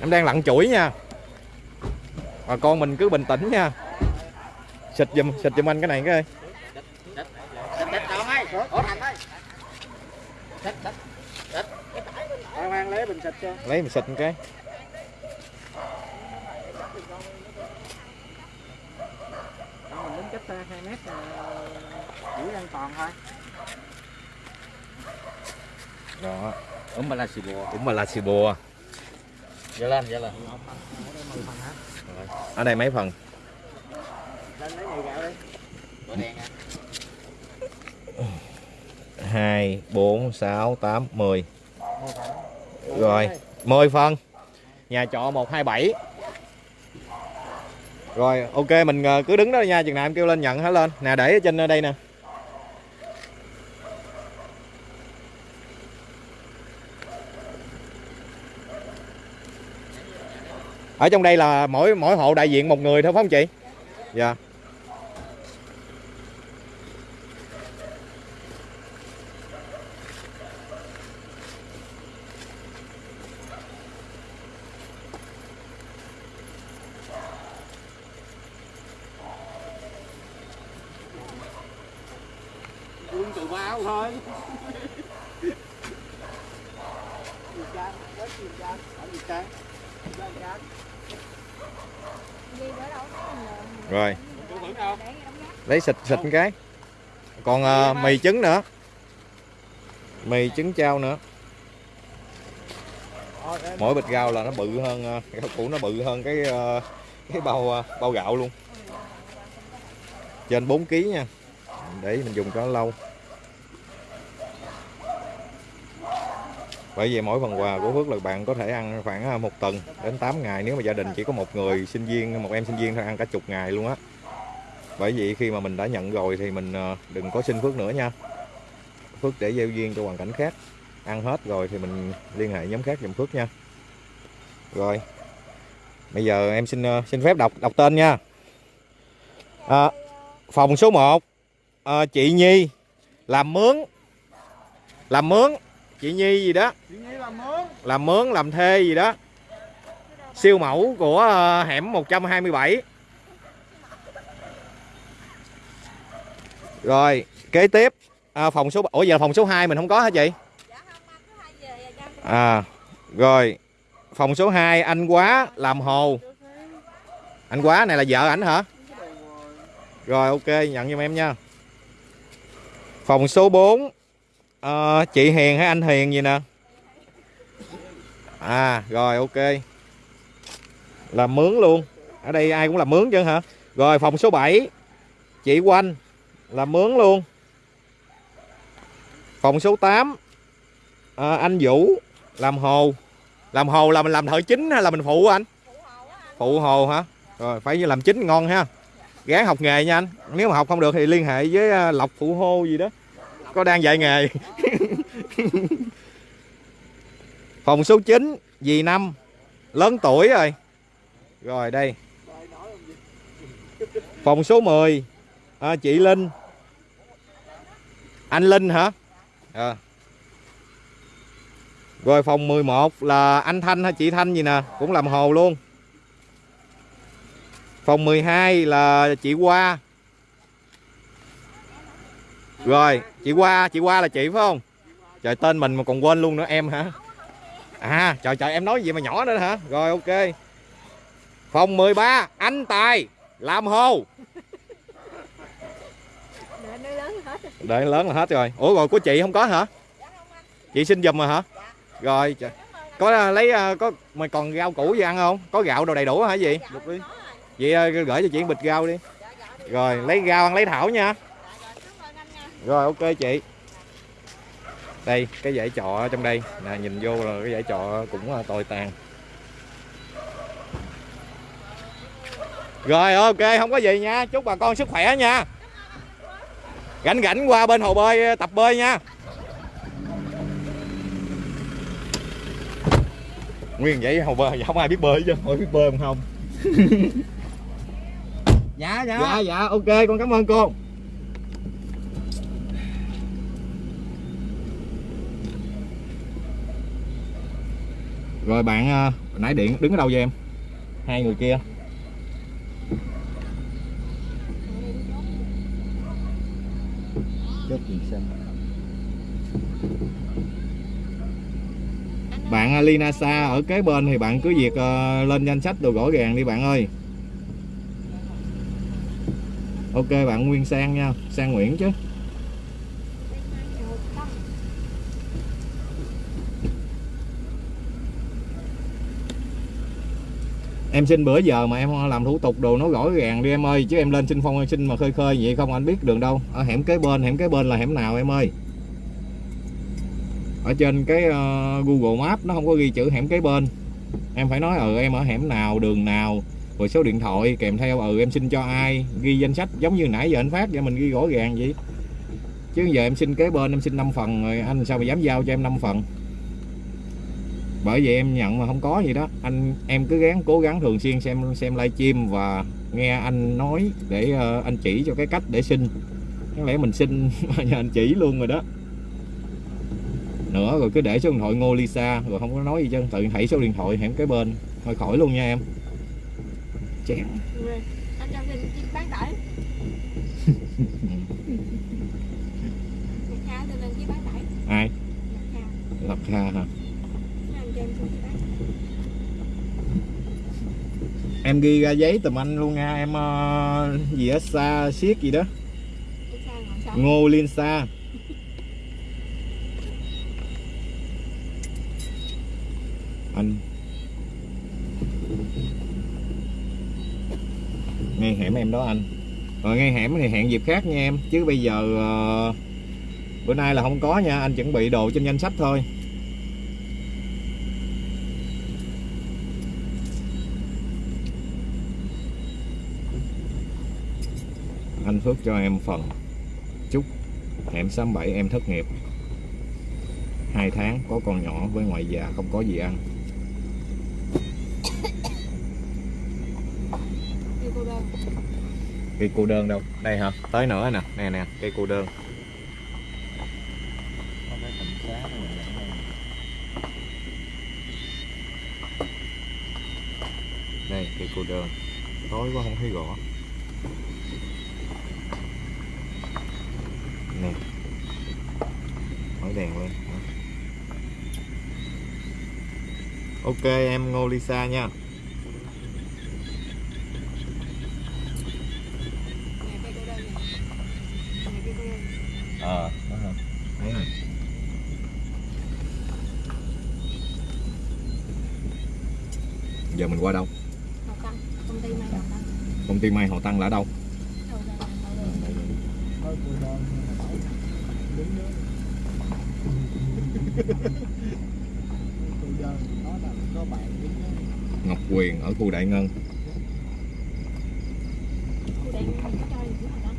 Em đang lặn chuỗi nha. Bà con mình cứ bình tĩnh nha. Xịt giùm xịt giùm anh cái này cái ơi. mang lấy bình xịt cho. Lấy bình xịt cái. Mình đứng cách hai mét giữ an toàn thôi. Đó. Ống mà là xì bùa. Ống mà là xì bùa. Giờ lên giờ lên. Ở đây mấy phần? Lên lấy gạo đi. Đèn à 2 4 6 8 10 rồi 10 phân nhà trọ 127 rồi, ok, mình ờ, cứ đứng đó nha, chừng nào em kêu lên nhận hết lên. Nè, để ở trên ờ, đây nè. Ở trong đây là mỗi mỗi hộ đại diện một người thôi, phải không chị? Dạ. yeah. Thôi. Ở rồi. Lấy xịt xịt một cái. Còn ờ, mì trứng nữa. Mì trứng trao nữa. Mỗi bịch rau là nó bự hơn ờ, rau củ nó bự hơn cái ờ, cái bao bao gạo luôn. Trên 4 kg nha. Để mình dùng cho nó lâu bởi vì mỗi phần quà của Phước là bạn có thể ăn khoảng à, một tuần đến 8 ngày. Nếu mà gia đình chỉ có một người sinh viên một em sinh viên thôi ăn cả chục ngày luôn á. Bởi vì khi mà mình đã nhận rồi thì mình à, đừng có xin Phước nữa nha. Phước để gieo duyên cho hoàn cảnh khác. Ăn hết rồi thì mình liên hệ nhóm khác giùm Phước nha. Rồi bây giờ em xin à, xin phép đọc đọc tên nha. À, phòng số 1 chị Nhi làm mướn làm mướn chị Nhi gì đó. Chị Nhi làm mướn. Làm mướn làm thuê gì đó. Siêu mẫu của ờ, hẻm 127 rồi kế tiếp à, phòng số ủa giờ phòng số 2 mình không có hả chị? À rồi phòng số 2 anh quá làm hồ. Anh quá này là vợ ảnh hả? Rồi ok nhận giùm em nha. Phòng số 4 à, chị Hiền hay anh Hiền gì nè? À rồi ok. Làm mướn luôn. Ở đây ai cũng làm mướn chứ hả? Rồi phòng số 7 chị Quanh làm mướn luôn. Phòng số 8 à, ờ, anh Vũ làm hồ. Làm hồ là mình làm thợ chính hay là mình phụ anh? Phụ hồ hả? Rồi phải làm chính ngon ha. Gán học nghề nha anh. Nếu mà học không được thì liên hệ với ờ, lộc phụ hô gì đó có đang dạy nghề. Phòng số 9 dì năm lớn tuổi rồi. Rồi đây. Phòng số 10 à, chị Linh. Anh Linh hả? À. rồi phòng 11 là anh Thanh hay chị Thanh gì nè? Cũng làm hồ luôn. Phòng 12 là chị Hoa rồi, chị qua chị qua là chị phải không? Trời, tên mình mà còn quên luôn nữa, em hả? À trời trời, em nói gì mà nhỏ nữa hả? Rồi, ok. Phòng 13 anh Tài, làm hồ. Đợi lớn là hết rồi. Ủa, rồi của chị không có hả? Chị xin giùm rồi hả? Rồi, trời. có à, lấy à, có mày còn rau củ gì ăn không? Có gạo đồ đầy đủ hả, gì? Được đi. Vậy à, gửi cho chị một bịch rau đi. Rồi, lấy rau ăn, lấy thảo nha rồi ok chị. Đây cái dãy trọ ở trong đây. Nè nhìn vô là cái dãy trọ cũng ờ, tồi tàn. Rồi ok không có gì nha. Chúc bà con sức khỏe nha. Rảnh rảnh qua bên hồ bơi tập bơi nha. Nguyên vậy hồ bơi không ai biết bơi chứ hỏi biết bơi không không. Dạ dạ. Dạ dạ ok con cảm ơn cô rồi bạn à, nãy điện đứng ở đâu vậy em? Hai người kia. Chốt xanh bạn à, Lina Sa ở kế bên thì bạn cứ việc à, lên danh sách đồ gõ gàng đi bạn ơi. Ok bạn Nguyên Sang nha Sang Nguyễn chứ. Em xin bữa giờ mà em làm thủ tục đồ nó rõ ràng đi em ơi. Chứ em lên xin phong xin mà khơi khơi vậy không anh biết đường đâu. Ở hẻm kế bên hẻm kế bên là hẻm nào em ơi? Ở trên cái uh, Google Maps nó không có ghi chữ hẻm kế bên. Em phải nói ừ em ở hẻm nào đường nào rồi số điện thoại kèm theo ừ em xin cho ai ghi danh sách giống như nãy giờ anh phát vậy mình ghi rõ ràng vậy. Chứ giờ em xin kế bên em xin 5 phần rồi anh sao mà dám giao cho em 5 phần? Bởi vậy em nhận mà không có gì đó. Anh em cứ gắng cố gắng thường xuyên xem xem livestream và nghe anh nói để ờ, anh chỉ cho cái cách để xin. Có lẽ mình xin mà nhờ anh chỉ luôn rồi đó. Nữa rồi cứ để số điện thoại Ngô Lisa rồi không có nói gì chứ. Tự thảy số điện thoại hẻm kế bên. Thôi khỏi luôn nha em. Anh cho mình chim bán tải. ai? Lập kha hả Nó anh cho em xuống với bán em ghi ra giấy tùm anh luôn nha em uh, gì á xa siết gì đó. Ngô Liên xa anh. Ngay hẻm em đó anh. Ờ, Rồi ngay hẻm thì hẹn dịp khác nha em. Chứ bây giờ uh, bữa nay là không có nha anh chuẩn bị đồ trên danh sách thôi. phước cho em phần. Chúc hẻm 67 em thất nghiệp. Hai tháng có con nhỏ với ngoại già không có gì ăn. Cây cô đơn đâu? Đây hả? Tới nữa nè. Nè nè cây cô đơn. Đây cây cô đơn. Tối quá không thấy gõ. Em ngô lisa nha. Ờ hả? Thấy rồi giờ mình qua đâu? Công ty may Hào Tăng. công ty may họ tăng là ở đâu Đầu ra là đầu ra. thôi cô đơn đứng đó cô đơn nó là có bạn đứng đó ngọc quyền ở khu đại ngân Cô đang có cho gì của Hào Tăng.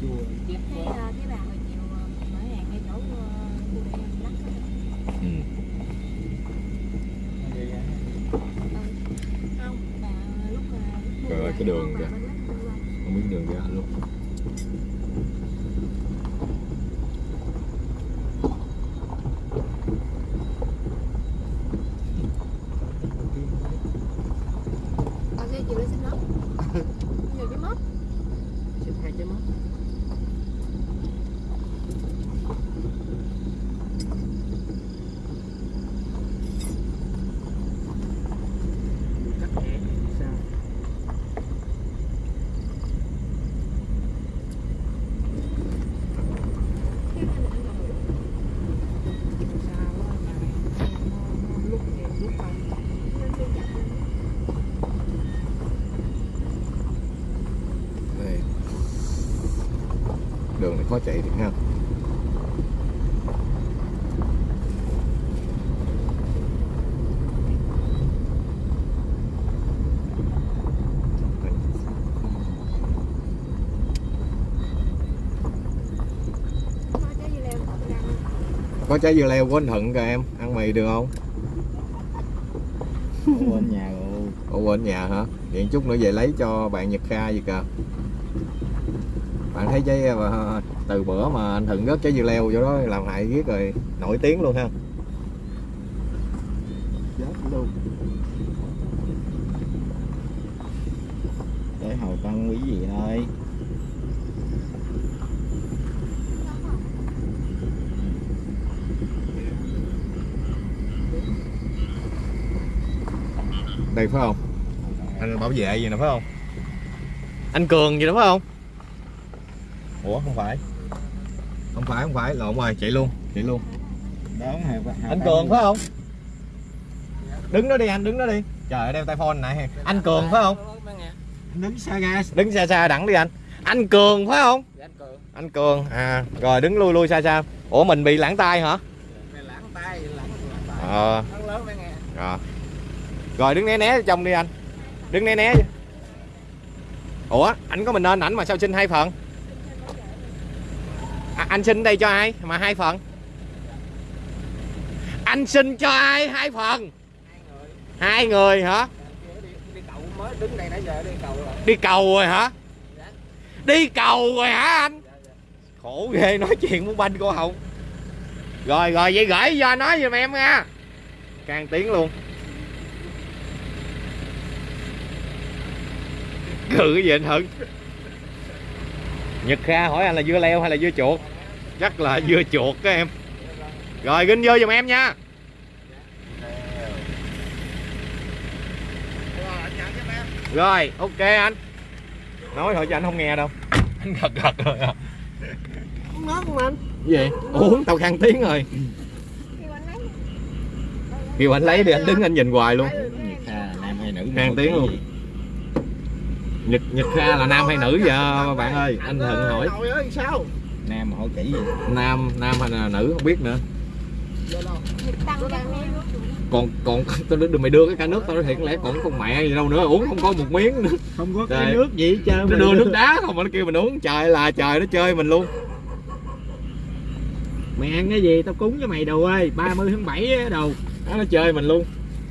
chùa chép Cái, quá ờ, cái bà hồi chiều ờ, mở hàng ngay chỗ ờ, cô để em lắc á. ừ. Vậy à? Không, bà lúc mà lúc mua Rồi, bà cái đường kìa. bên lắc bên qua. không biết đường ra luôn Bà kia chiều lên xin nó. Nhiều cái móc. Xin hai trái móc. Cắt hẻ sao? Cái này là ăn rồi. Sao á, nhà này nó- nó lúc nhiều lúc không. Nên tôi chặt lên. đây khó chạy thiệt ha Có trái dưa leo có của anh Thuận kìa em ăn mì được không? Bên nhà rồi. Ủa quên nhà hả? Vậy chút nữa về lấy cho bạn Nhật Kha gì kìa. Bạn thấy trái từ bữa mà anh Thuận rớt trái dưa leo vô đó, làm hại riết rồi, nổi tiếng luôn ha. Luôn. Tới hầu tăng quý gì ơi đây phải không? Anh bảo vệ gì nè phải không? Anh cường gì đó phải không? Ủa, không phải phải không phải. Lộn rồi chạy luôn chạy luôn. Đón hầu anh cường phải không? Đứng đó đi anh đứng đó đi. Trời ơi đeo tay phone này anh cường phải không? Đứng xa ga. Đứng xa xa đẳng đi anh. Anh cường phải không? Dạ, anh cường. Anh cường à rồi đứng lui lui xa xa. Ủa mình bị lãng tay hả? Ờ. Rồi. Rồi đứng né né trong đi anh. Đứng né né ủa anh có mình nên ảnh mà sao xin hai phần à, anh xin đây cho ai? Mà hai phần. Anh xin cho ai hai phần? Hai người. Hả đi, đi mới đứng đây nãy giờ đi cầu rồi đi cầu rồi hả? Đi cầu rồi hả anh? Khổ ghê nói chuyện muốn banh cô hồng. Rồi rồi vậy gửi cho nói giùm em nha. Càng tiếng luôn. Cự cái gì anh hận? Nhật kha hỏi anh là dưa leo hay là dưa chuột? Chắc là dưa chuột các em. Rồi ginh vô giùm em nha. Rồi ok anh. Nói thôi cho anh không nghe đâu. Anh gật gật rồi à. Uống nước không anh? gì? Uống tao khăn tiếng rồi. Kêu anh lấy. kêu anh lấy đi anh đứng anh nhìn hoài luôn. Nhật Kha nam hay nữ? Khang tiếng luôn. Nhật nhật kha là nam hay nữ vậy bạn ơi? Anh thuận hỏi. Trời ơi sao? Nam hỏi kỹ gì? Nam nam hay là nữ không biết nữa. Còn còn tao đưa mày đưa cái cả nước tao nói thiệt lẽ còn con mẹ gì đâu nữa uống không có một miếng nữa. Không có cái nước gì hết trơn nó đưa nước đá không mà nó kêu mình uống. Trời là trời nó chơi mình luôn. Mày ăn cái gì? Tao cúng cho mày đồ ơi. 30 tháng 7 á đồ. Đó, nó chơi mình luôn.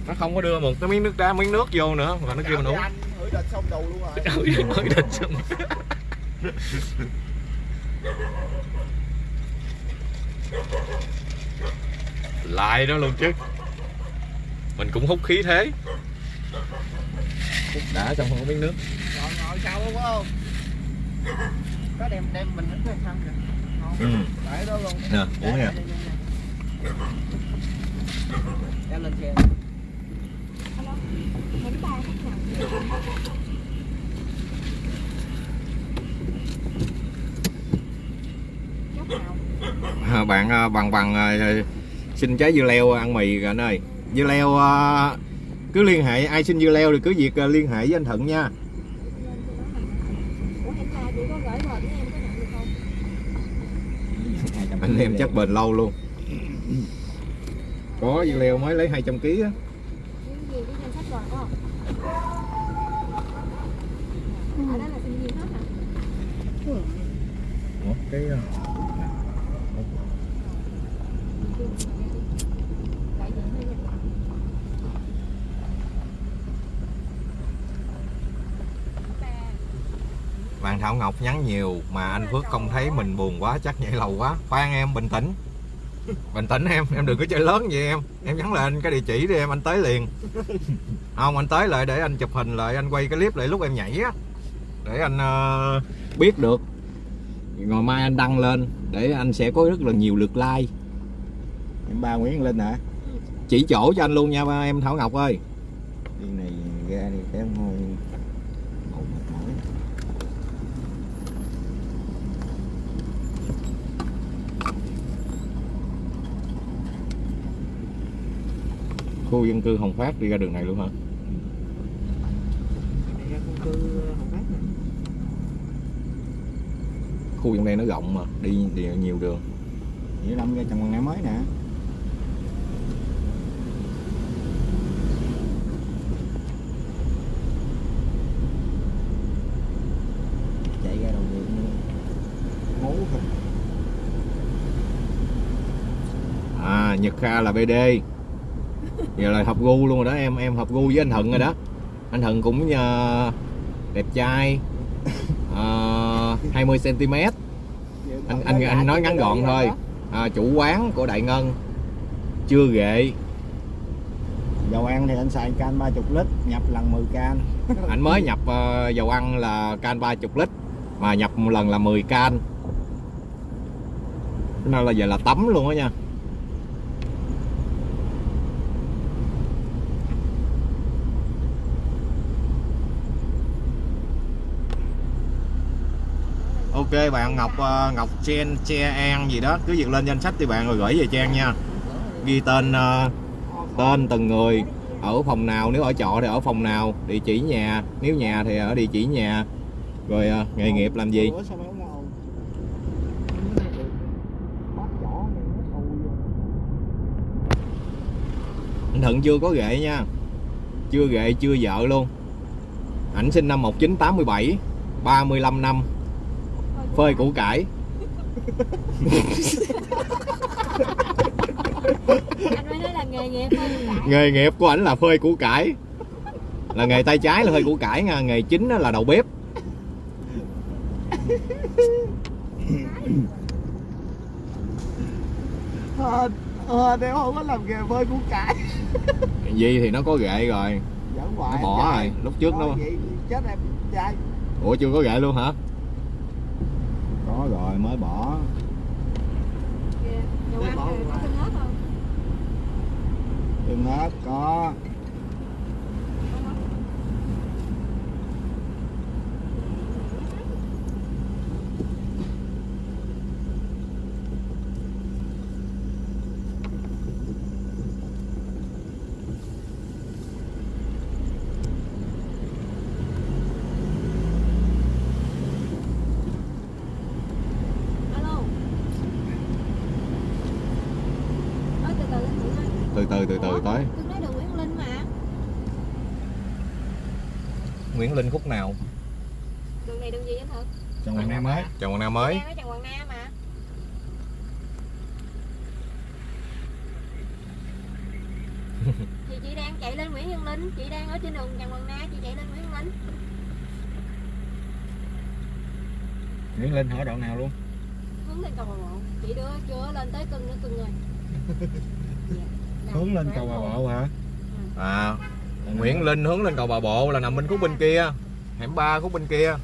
Nó không có đưa một cái miếng nước đá miếng nước vô nữa mà nó kêu mình uống đền xong đầu luôn rồi. Mới định xong. Lại đó luôn chứ. Mình cũng hút khí thế. Hút đã xong không có miếng nước ngồi ngồi sau đúng không? Có đem đem mình đến cái xong kìa. Ừ. để đó luôn. Nè uống nè đem lên xe À, bạn bằng bằng à, xin trái dưa leo ăn mì anh ơi. Dưa leo à, cứ liên hệ ai xin dưa leo thì cứ việc à, liên hệ với anh Thuận nha. Anh em chắc bền lâu luôn. Có dưa leo mới lấy 200 kg á Những gì cái danh sách rồi có không? Ở đó là sinh viên hết hả? Ủa, cái à, bạn Thảo Ngọc nhắn nhiều mà anh Phước không thấy mình buồn quá chắc nhảy lầu quá. Khoan em bình tĩnh. Bình tĩnh em em đừng có chơi lớn vậy em. Em nhắn lên cái địa chỉ đi em anh tới liền. Không anh tới lại để anh chụp hình lại anh quay cái clip lại lúc em nhảy á để anh ờ, biết được. Ngày mai anh đăng lên để anh sẽ có rất là nhiều lượt like. Em ba Nguyễn Linh hả? Chỉ chỗ cho anh luôn nha ba em Thảo Ngọc ơi. Đi này ra đi mệt mỏi khu dân cư Hồng Phát đi ra đường này luôn hả? Này ra chung cư Hồng Phát nè khu trong đây nó rộng mà đi, đi nhiều đường. Nghĩa Lâm ra Trần ngày mới nè. Chạy ra đầu đường ngố thôi À Nhật Kha là BD Giờ là hợp gu luôn rồi đó em. Em hợp gu với anh Thuận rồi đó. Anh Thuận cũng à, đẹp trai uh, 20cm anh, anh, anh nói ngắn gọn thôi. À, Chủ quán của Đại Ngân. Chưa ghệ. Dầu ăn thì anh xài can 30 lít nhập lần 10 can. Anh mới nhập ờ, dầu ăn là can 30 lít Mà nhập một lần là 10 can. Nên là giờ là tắm luôn á nha Ok, bạn Ngọc ờ, Ngọc Chen, Che An gì đó. Cứ việc lên danh sách thì bạn rồi gửi về Trang nha. Ghi tên ờ, tên từng người ở phòng nào, nếu ở trọ thì ở phòng nào, địa chỉ nhà. Nếu nhà thì ở địa chỉ nhà. Rồi ờ, nghề nghiệp làm gì? Anh Thuận chưa có ghệ nha. Chưa ghệ, chưa vợ luôn. Ảnh sinh năm 1987 35 năm phơi củ cải. Anh mới nói là nghề nghiệp thôi cải. Nghề nghiệp của ảnh là phơi củ cải. Là nghề tay trái là phơi củ cải nha nghề chính á là đầu bếp. Ờ, ờ, thì không có làm nghề bơi củ cải. Gì thì nó có ghệ rồi. Giỡn nó hoài bỏ rồi lúc trước nó chết em trai. Ủa chưa có ghệ luôn hả có rồi mới bỏ. Kìa, Dầu ăn có tương ớt không? tương ớt có Alo Ơ từ từ anh Nguyễn ơi từ từ từ từ Ủa, tới Tôi nói đường Nguyễn Linh mà Nguyễn Linh khúc nào? Đường này đường gì anh Thực? Trần Hoàng Nam mới. Trần Quang Nam mới. Trần Hoàng Nam mà Thì chị đang chạy lên Nguyễn Văn Linh Chị đang ở trên đường Trần Hoàng Nam Chị chạy lên Nguyễn Văn Linh Nguyễn Linh hỏi đoạn nào luôn? Hướng lên cầu Bà Một Chị đưa chưa lên tới cưng nữa cưng rồi. Hướng lên cầu bà bộ hả? À Nguyễn Linh hướng lên cầu bà bộ là nằm bên khúc bên kia. Hẻm ba khúc bên kia.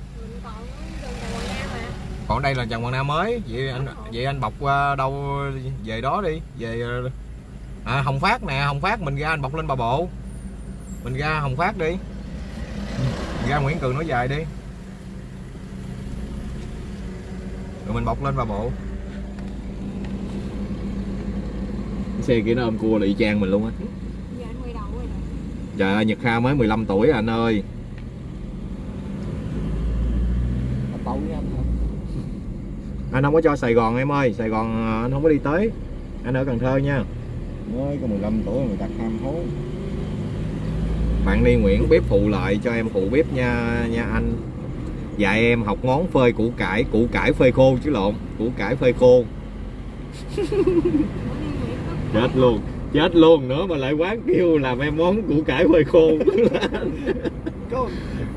Còn đây là Trần Hoàng Nam mới. Vậy anh vậy anh bọc qua đâu về đó đi. Về à, Hồng Phát nè Hồng Phát mình ra anh bọc lên bà bộ. Mình ra Hồng Phát đi. Ra Nguyễn Cường nói dài đi. Rồi mình bọc lên bà bộ. Cái xe kia nó ôm cua là y chang mình luôn á giờ anh quay đầu rồi nè trời ơi Nhật Kha mới 15 tuổi à anh ơi. Anh không có cho Sài Gòn em ơi. Sài Gòn à, anh không có đi tới. Anh ở Cần Thơ nha. Mới có 15 tuổi người ta ham hố. Bạn đi Nguyễn bếp phụ lại cho em phụ bếp nha nha anh. Dạy em học ngón phơi củ cải củ cải phơi khô chứ lộn. Củ cải phơi khô. Chết luôn chết luôn nữa mà lại quán kêu làm em món củ cải phơi khô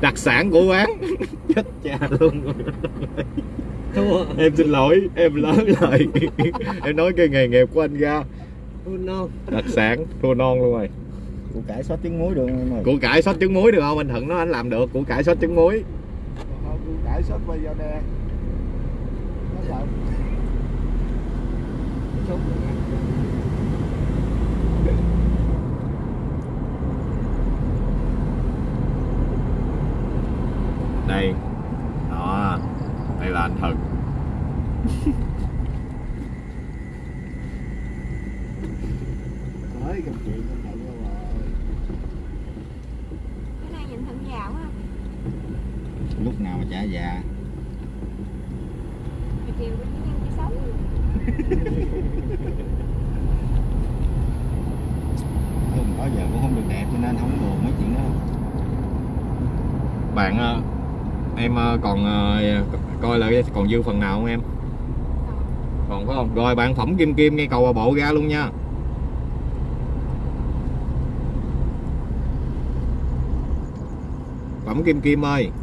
đặc sản của quán. Chết cha luôn. Em xin lỗi em lớn lời em nói cái nghề nghiệp của anh ra. Thua non. Đặc sản thua non luôn rồi. Củ cải xót trứng muối được không củ cải sốt trứng muối được không? Anh Thuận nói anh làm được củ cải sốt trứng muối Thôi, củ cải xót quay vào nè. Nó sợ Sốt luôn nè. Đây đó đây là anh Thuận Nói câu chuyện con rồi. Cái này nhìn thận già quá. Lúc nào mà trả già? Hồi chiều cũng nhân cái sống. Hơn đó giờ cũng không được đẹp cho nên không buồn mấy chuyện đó. Bạn ờ, em ờ, còn ờ, coi lại còn dư phần nào không em? Còn phải không? Rồi bạn phẩm kim kim ngay cầu bà bộ ra luôn nha. Phẩm kim kim ơi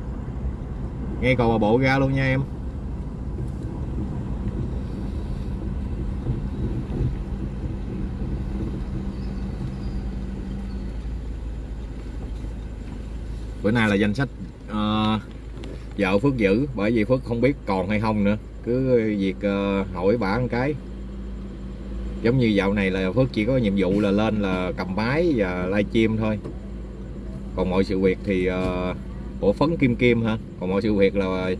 ngay cầu bà bộ ra luôn nha em. Bữa nay là danh sách ờ, vợ Phước giữ bởi vì Phước không biết còn hay không nữa. Cứ việc ờ, hỏi bả một cái. Giống như dạo này là Phước chỉ có nhiệm vụ là lên là cầm máy và livestream thôi. Còn mọi sự việc thì uh, phấn kim kim ha còn mọi sự việc là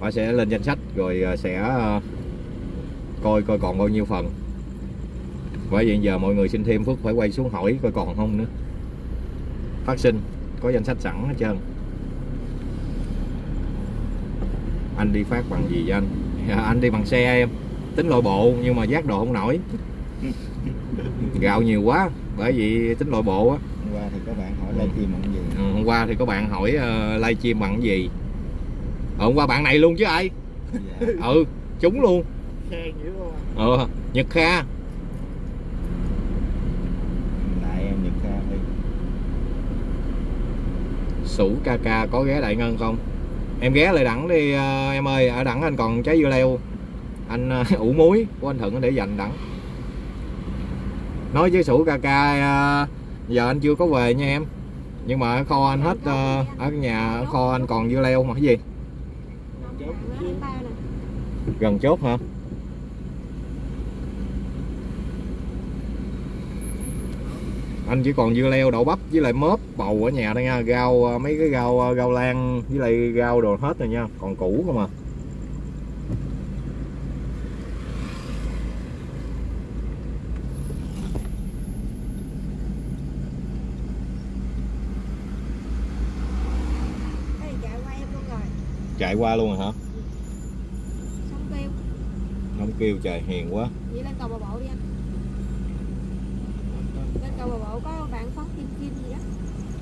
bà sẽ lên danh sách rồi ờ, sẽ coi coi còn bao nhiêu phần. Bởi vậy giờ mọi người xin thêm Phước phải quay xuống hỏi coi còn không nữa. Phát sinh có danh sách sẵn hết trơn. Anh đi phát bằng gì vậy anh? Dạ, anh đi bằng xe em. Tính nội bộ nhưng mà giác độ không nổi. Gạo nhiều quá bởi vì tính nội bộ á. Hôm qua thì các bạn hỏi livestream bằng gì? Ừ, hôm qua thì có bạn hỏi uh, livestream bằng cái gì? Ờ, hôm qua bạn này luôn chứ ai? Dạ. ừ chúng luôn. Ờ nhật kha. Lại em nhật kha đi. Sủ ca ca có ghé đại ngân không em ghé lại đẳng đi à, em ơi ở đẳng anh còn trái dưa leo. Anh à, ủ muối của anh thuận để dành đẳng. Nói với sủ ca ca à, giờ anh chưa có về nha em. Nhưng mà ở kho anh hết ờ, ở nhà ở kho anh còn dưa leo mà cái gì? Gần chốt hả? Anh chỉ còn dưa leo đậu bắp với lại mớp bầu ở nhà đây nha. Rau ờ, mấy cái rau ờ, rau lan với lại rau đồ hết rồi nha. Còn củ không à. Chạy qua luôn rồi. Chạy qua luôn rồi hả? Xong kêu. Không kêu trời hiền quá. Vậy lên cầu bà bộ đi anh cầu bà bộ có bạn phấn kim kim gì đó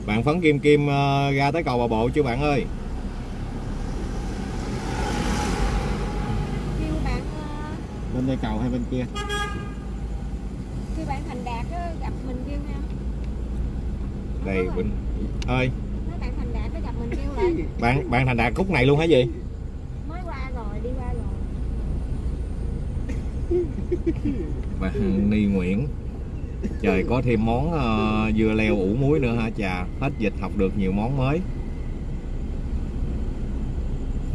bạn phấn kim kim ờ, ra tới cầu bà bộ chưa bạn ơi? Kêu bạn ờ, bên đây cầu hay bên kia? kêu bạn thành đạt á, gặp mình kêu nha. Đây bình ơi. Nói bạn thành đạt gặp mình kêu lại. Bạn bạn thành đạt khúc này luôn hả gì? Mới qua rồi đi qua rồi. Bạn ni nguyễn trời có thêm món ờ, dưa leo ủ muối nữa hả? Chà hết dịch học được nhiều món mới.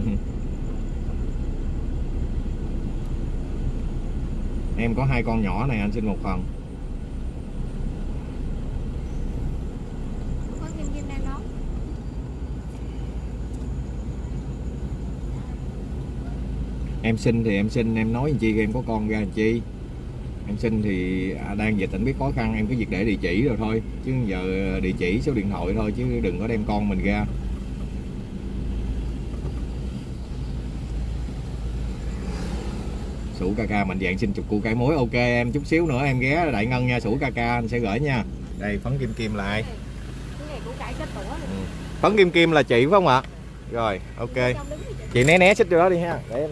Em có hai con nhỏ này anh xin một phần. Em xin thì em xin em nói làm chi em có con ra làm chi em xin thì à, đang dịch anh biết khó khăn em cứ việc để địa chỉ rồi thôi. Chứ giờ địa chỉ số điện thoại thôi chứ đừng có đem con mình ra. Sủ ca ca mạnh dạng xin chục củ cải muối ok em. Chút xíu nữa em ghé đại ngân nha sủ ca ca anh sẽ gửi nha. Đây phấn kim kim lại. Cái này phấn kim kim là chị phải không ạ? Rồi ok. Chị né né xích vô đó đi ha. Để em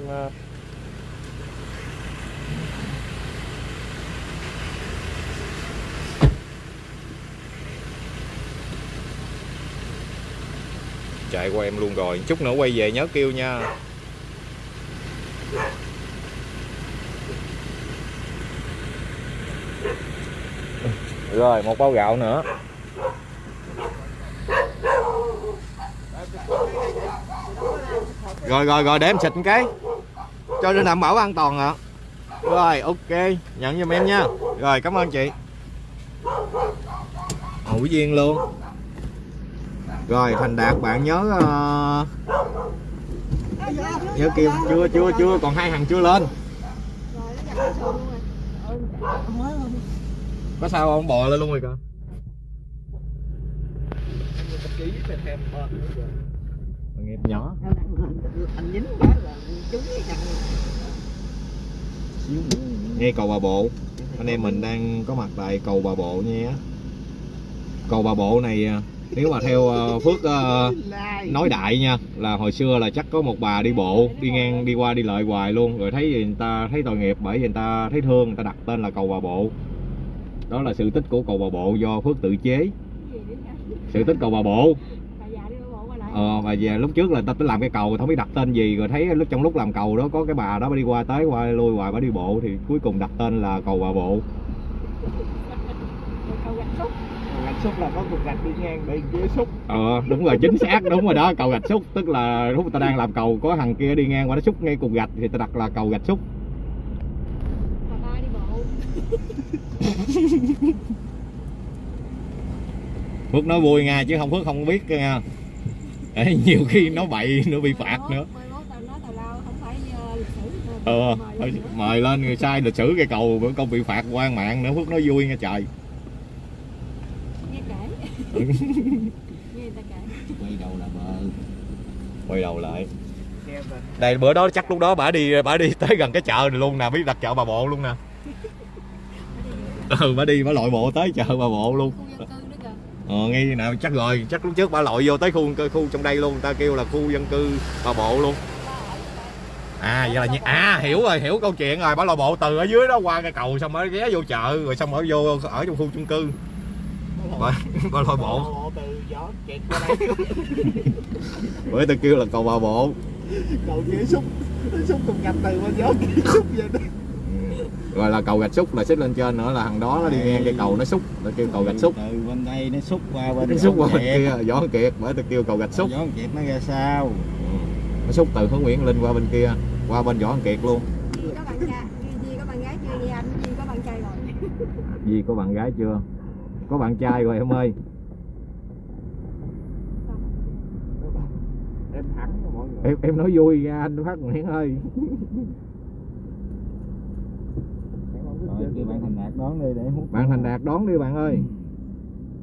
chạy qua em luôn rồi. Chút nữa quay về nhớ kêu nha. Rồi, một bao gạo nữa. Rồi rồi rồi, để em xịt một cái. Cho nên đảm bảo an toàn ạ. Rồi, ok. Nhận giùm em nha. Rồi, cảm ơn chị. Hữu duyên luôn rồi, thành đạt, bạn nhớ uh... nhớ kêu, chưa chưa chưa, còn hai hàng chưa lên. Có sao không? Bò lên luôn rồi kìa nghiệp nhỏ. Anh dính quá là trúng xíu cầu bà bộ. Anh em mình đang có mặt tại cầu bà bộ nha. Cầu bà bộ này à, nếu mà theo ờ, phước ờ, nói đại nha, là hồi xưa là chắc có một bà đi bộ, đi ngang, đi qua, đi lại hoài luôn. Rồi thấy người ta, thấy tội nghiệp bởi vì người ta thấy thương, người ta đặt tên là cầu bà bộ. Đó là sự tích của cầu bà bộ do phước tự chế. Sự tích cầu bà bộ. Ờ và về lúc trước là ta tính làm cái cầu không biết đặt tên gì. Rồi thấy lúc, trong lúc làm cầu đó, có cái bà đó bà đi qua tới, qua lui hoài, bà đi bộ, thì cuối cùng đặt tên là cầu bà bộ. Cầu xúc là có cục gạch đi ngang bị kia xúc. Ờ đúng rồi chính xác đúng rồi đó cầu gạch xúc. Tức là lúc người ta đang làm cầu có thằng kia đi ngang qua nó xúc ngay cục gạch thì ta đặt là cầu gạch xúc. Bà ba đi bộ phước nói vui nha chứ không phước không biết nha. Ê, nhiều khi nó bậy nữa bị phạt nữa. mai mốt tao nói tào lao không phải ờ, ờ Mời lên nữa. mời lên người sai lịch sử cây cầu bữa công bị phạt quan mạng nữa. Phước nói vui nha trời nghe kể Ừ. nghe người ta kể quay đầu là bờ quay đầu lại đây bữa đó chắc lúc đó bả đi bả đi tới gần cái chợ này luôn nè biết đặt chợ bà bộ luôn nè. ừ bả đi bả lội bộ tới chợ bà bộ luôn. Ờ ngay nào chắc rồi chắc lúc trước bả lội vô tới khu khu trong đây luôn người ta kêu là khu dân cư bà bộ luôn. À vậy là như à hiểu rồi hiểu câu chuyện rồi bả lội bộ từ ở dưới đó qua cái cầu xong mới ghé vô chợ rồi xong ở vô ở trong khu chung cư bả bả lội bộ bộ từ gió kẹt qua đây. Bởi tôi kêu là cầu bà bộ cầu kia xúc xúc cùng nhập từ bên gió kia xúc về đó. Rồi là cầu gạch xúc là xích lên trên nữa là thằng đó nó đi ngang cây cầu nó xúc nó kêu cầu gạch xúc từ bên đây nó xúc qua bên nó xúc qua bên kia võ kiệt bởi tôi kêu cầu gạch xúc gió kẹt nó ra sao nó xúc từ hướng Nguyễn Linh qua bên kia qua bên võ kiệt luôn. Duy có bạn trai Duy có bạn gái chưa? Duy anh Duy có bạn trai rồi. Di có bạn gái chưa có bạn trai rồi em ơi. Em thẳng mọi người. Em em nói vui ra anh phát Nguyễn ơi. Rồi bạn thành đạt đón đi để hút bạn thành đạt đón đi bạn ơi.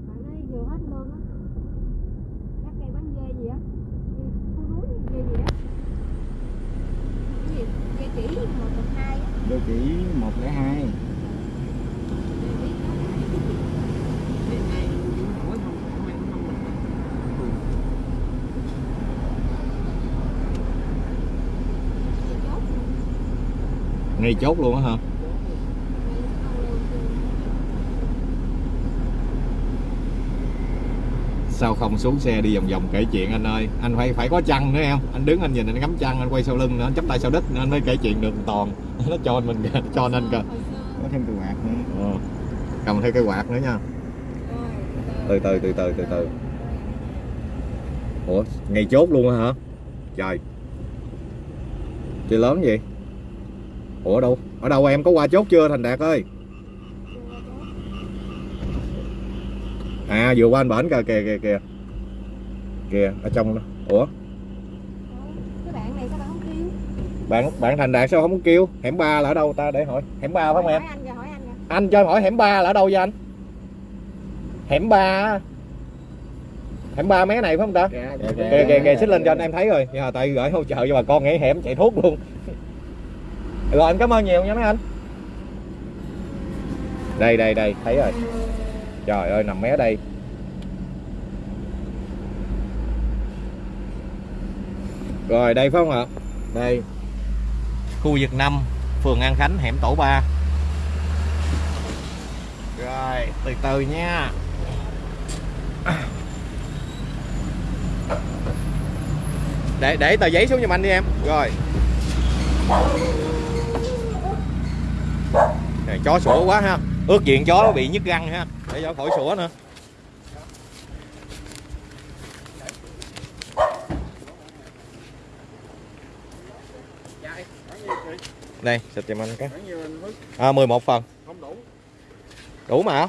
Bạn ấy vừa hết lương á. Chắc cây bán dê gì á. Dê Phú núi dê gì á. Dê chỉ một hai á. Đôi chỉ một lẻ hai Dê biết Dê chốt ngay chốt luôn á hả? Sao không xuống xe đi vòng vòng kể chuyện anh ơi? Anh phải phải có chăn nữa em. Anh đứng anh nhìn anh ngắm chăn anh quay sau lưng nữa anh chắp tay sau đít nữa anh mới kể chuyện được toàn. Nó cho mình cho nên hồi xưa có thêm từ bạc nữa. Ờ. cầm theo cây quạt nữa nha. Từ từ từ từ từ từ. Ủa ngày chốt luôn hả? Trời. Chơi lớn gì ủa đâu? Ở đâu em? Có qua chốt chưa thành đạt ơi? À vừa qua anh bển kìa kìa kìa kìa. Kìa ở trong đó. Ủa? Cái bạn này sao bạn không kêu? Bạn bạn thành đạt sao không có kêu? Hẻm ba là ở đâu ta? Để hỏi. Hẻm ba phải không em? Anh kìa hỏi anh kìa. Anh cho em hỏi hẻm ba là ở đâu vậy anh? Hẻm ba hẻm ba mấy này phải không ta? Kìa kìa kìa xích lên cho anh em thấy rồi. Nhưng tại gửi hỗ trợ cho bà con nghĩ hẻm chạy thuốc luôn rồi, anh cảm ơn nhiều nha mấy anh. Đây đây đây, thấy rồi. Trời ơi, nằm mé đây. Rồi, đây phải không ạ? Đây. Khu vực 5 phường An Khánh, hẻm tổ 3 rồi, từ từ nha. Để để tờ giấy xuống giùm anh đi em. Rồi này, chó sủa quá ha. Ước diện chó bị nhức răng ha. Để cho khỏi sủa nữa. Đây xịt giùm anh cái. À, 11 phần. Đủ mà.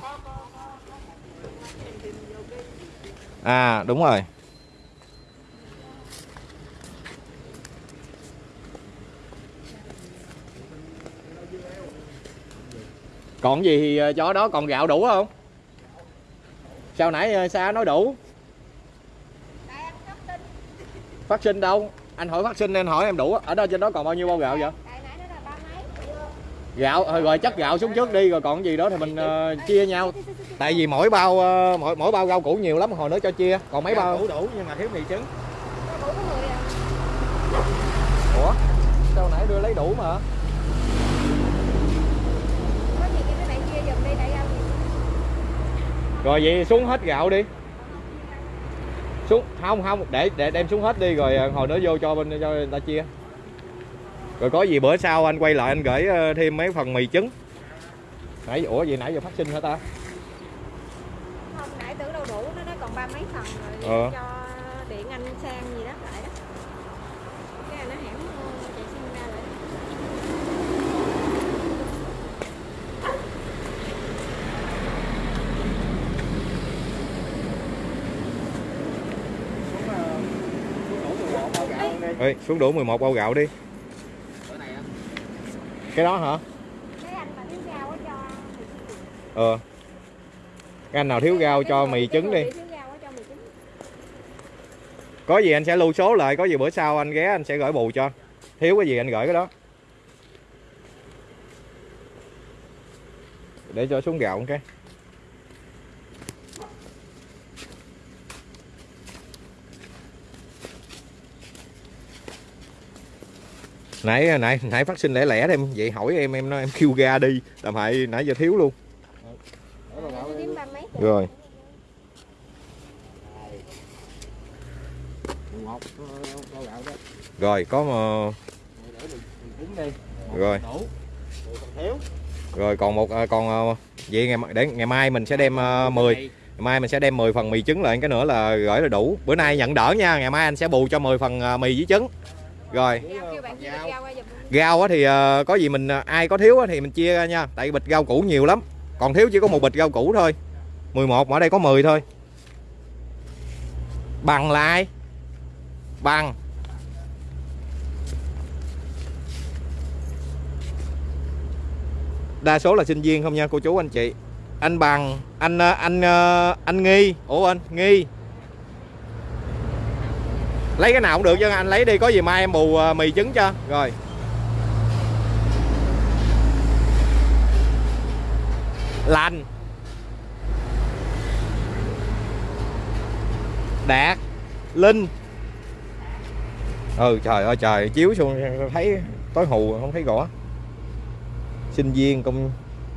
À đúng rồi. Còn gì thì ờ, chó đó còn gạo đủ không? Sao nãy ờ, xa nói đủ? Phát sinh đâu? Anh hỏi phát sinh nên hỏi em đủ ở đó trên đó còn bao nhiêu bao gạo vậy? Tại nãy nó là ba mấy. gạo rồi chất gạo xuống trước đi rồi còn gì đó thì mình ờ, chia nhau. Tại vì mỗi bao ờ, mỗi mỗi bao rau củ nhiều lắm hồi nữa cho chia. Còn mấy bao? Đủ đủ nhưng mà thiếu mì trứng. Có đủ có người à. Ủa? Sao nãy đưa lấy đủ mà có gì cho mấy bạn chia giùm đi tại anh rồi vậy xuống hết gạo đi. Xuống không không để để đem xuống hết đi rồi ờ, hồi nữa vô cho bên cho người ta chia. Rồi có gì bữa sau anh quay lại anh gửi ờ, thêm mấy phần mì trứng. Nãy ủa vậy nãy giờ phát sinh hả ta? Không nãy tưởng đâu đủ nó còn ba mấy phần rồi Ờ. cho điện anh sang gì đó lại đó cái nó hẻm ờ, chạy xin ra lại đó. Ê, xuống đủ 11 bao gạo đi. Cái đó hả? Ờ. Cái anh nào thiếu rau cho mì trứng đi. có gì anh sẽ lưu số lại có gì bữa sau anh ghé anh sẽ gửi bù cho. Thiếu cái gì anh gửi cái đó. Để cho xuống gạo một cái nãy nãy nãy phát sinh lẻ lẻ em. Vậy hỏi em em nói em kêu ga đi. Làm hại nãy giờ thiếu luôn. Rồi. Rồi, có mà rồi. Rồi, còn một à, còn à, vậy ngày để ngày mai mình sẽ đem à, 10 ngày mai mình sẽ đem 10 phần mì trứng lại cái nữa là gửi là đủ. Bữa nay nhận đỡ nha, ngày mai anh sẽ bù cho 10 phần mì với trứng rồi. Rau thì à, có gì mình à, ai có thiếu thì mình chia ra nha. Tại bịch rau củ nhiều lắm. Còn thiếu chỉ có một bịch rau củ thôi. 11 mà ở đây có 10 thôi. Bằng là ai? Bằng. Đa số là sinh viên không nha cô chú anh chị. Anh bằng anh ờ, anh ờ, anh nghi. Ủa anh nghi lấy cái nào cũng được chứ anh lấy đi có gì mai em bù à, mì trứng cho. Rồi. Lành đạt. Linh. Ừ trời ơi trời chiếu xuống thấy tối hù không thấy rõ. Sinh viên công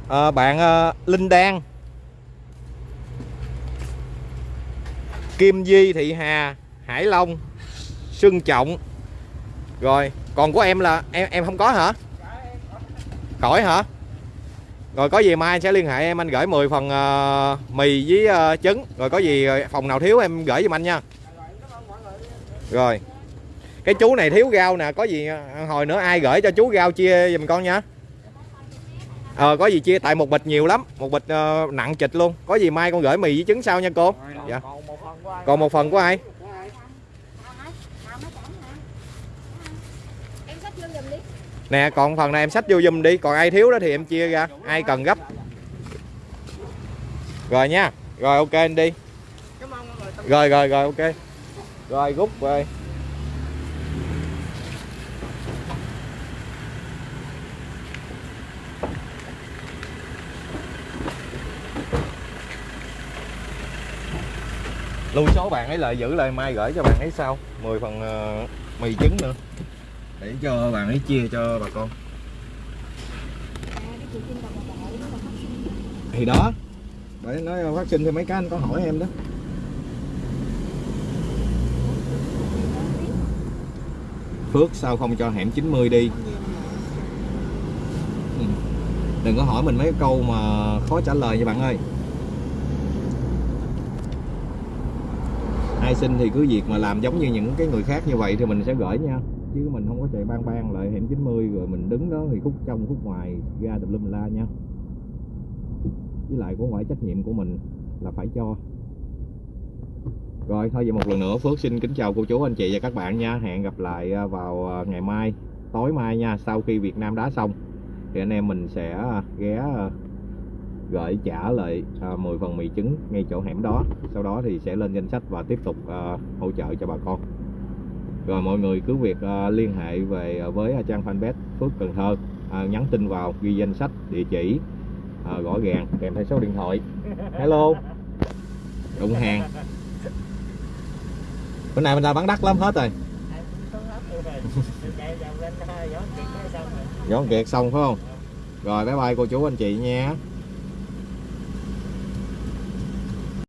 à, bạn à, linh đan. Kim di thị hà hải long xuân trọng. Rồi còn của em là em em không có hả? Khỏi hả? Rồi có gì mai anh sẽ liên hệ em anh gửi 10 phần ờ, mì với ờ, trứng. Rồi có gì ờ, phòng nào thiếu em gửi giùm anh nha. Rồi. Cái chú này thiếu rau nè có gì hồi nữa ai gửi cho chú rau chia giùm con nha. Ờ có gì chia tại một bịch nhiều lắm một bịch ờ, nặng chịch luôn. Có gì mai con gửi mì với trứng sau nha cô. Dạ. còn một phần của ai còn một phần của ai em xách vô giùm đi nè còn phần này em xách vô dùm đi. Còn ai thiếu đó thì em chia ra. Ai cần gấp. Rồi nha. Rồi ok anh đi. Rồi rồi rồi ok. Rồi rút rồi lưu số bạn ấy lại giữ lại mai gửi cho bạn ấy sau. 10 phần uh, mì trứng nữa để cho bạn ấy chia cho bà con. Đó thì đó. Bởi nói phát sinh thì mấy cái anh có hỏi em đó. Phước, sao không cho hẻm 90 đi? Ừ. Đừng có hỏi mình mấy câu mà khó trả lời nha bạn ơi. Ai xin thì cứ việc mà làm giống như những cái người khác như vậy thì mình sẽ gửi nha. Chứ mình không có chạy ban ban lại hẻm 90 rồi mình đứng đó thì khúc trong khúc ngoài ra tùm lum la nha. Với lại cũng phải trách nhiệm của mình là phải cho. Rồi, thôi vậy một lần nữa, Phước xin kính chào cô chú, anh chị và các bạn nha. Hẹn gặp lại à, vào à, ngày mai, tối mai nha. Sau khi Việt Nam đá xong, thì anh em mình sẽ à, ghé gửi trả lại 10 phần mì trứng ngay chỗ hẻm đó. Sau đó thì sẽ lên danh sách và tiếp tục hỗ trợ cho bà con rồi mọi người cứ việc à, liên hệ về à, với trang fanpage Phước Cần Thơ. À, nhắn tin vào ghi danh sách địa chỉ à, rõ ràng kèm theo số điện thoại. Hello? Đụng hàng bữa nay mình ra bán đắt lắm hết rồi. Dọn kiệt xong phải không? Rồi bye bye cô chú anh chị nha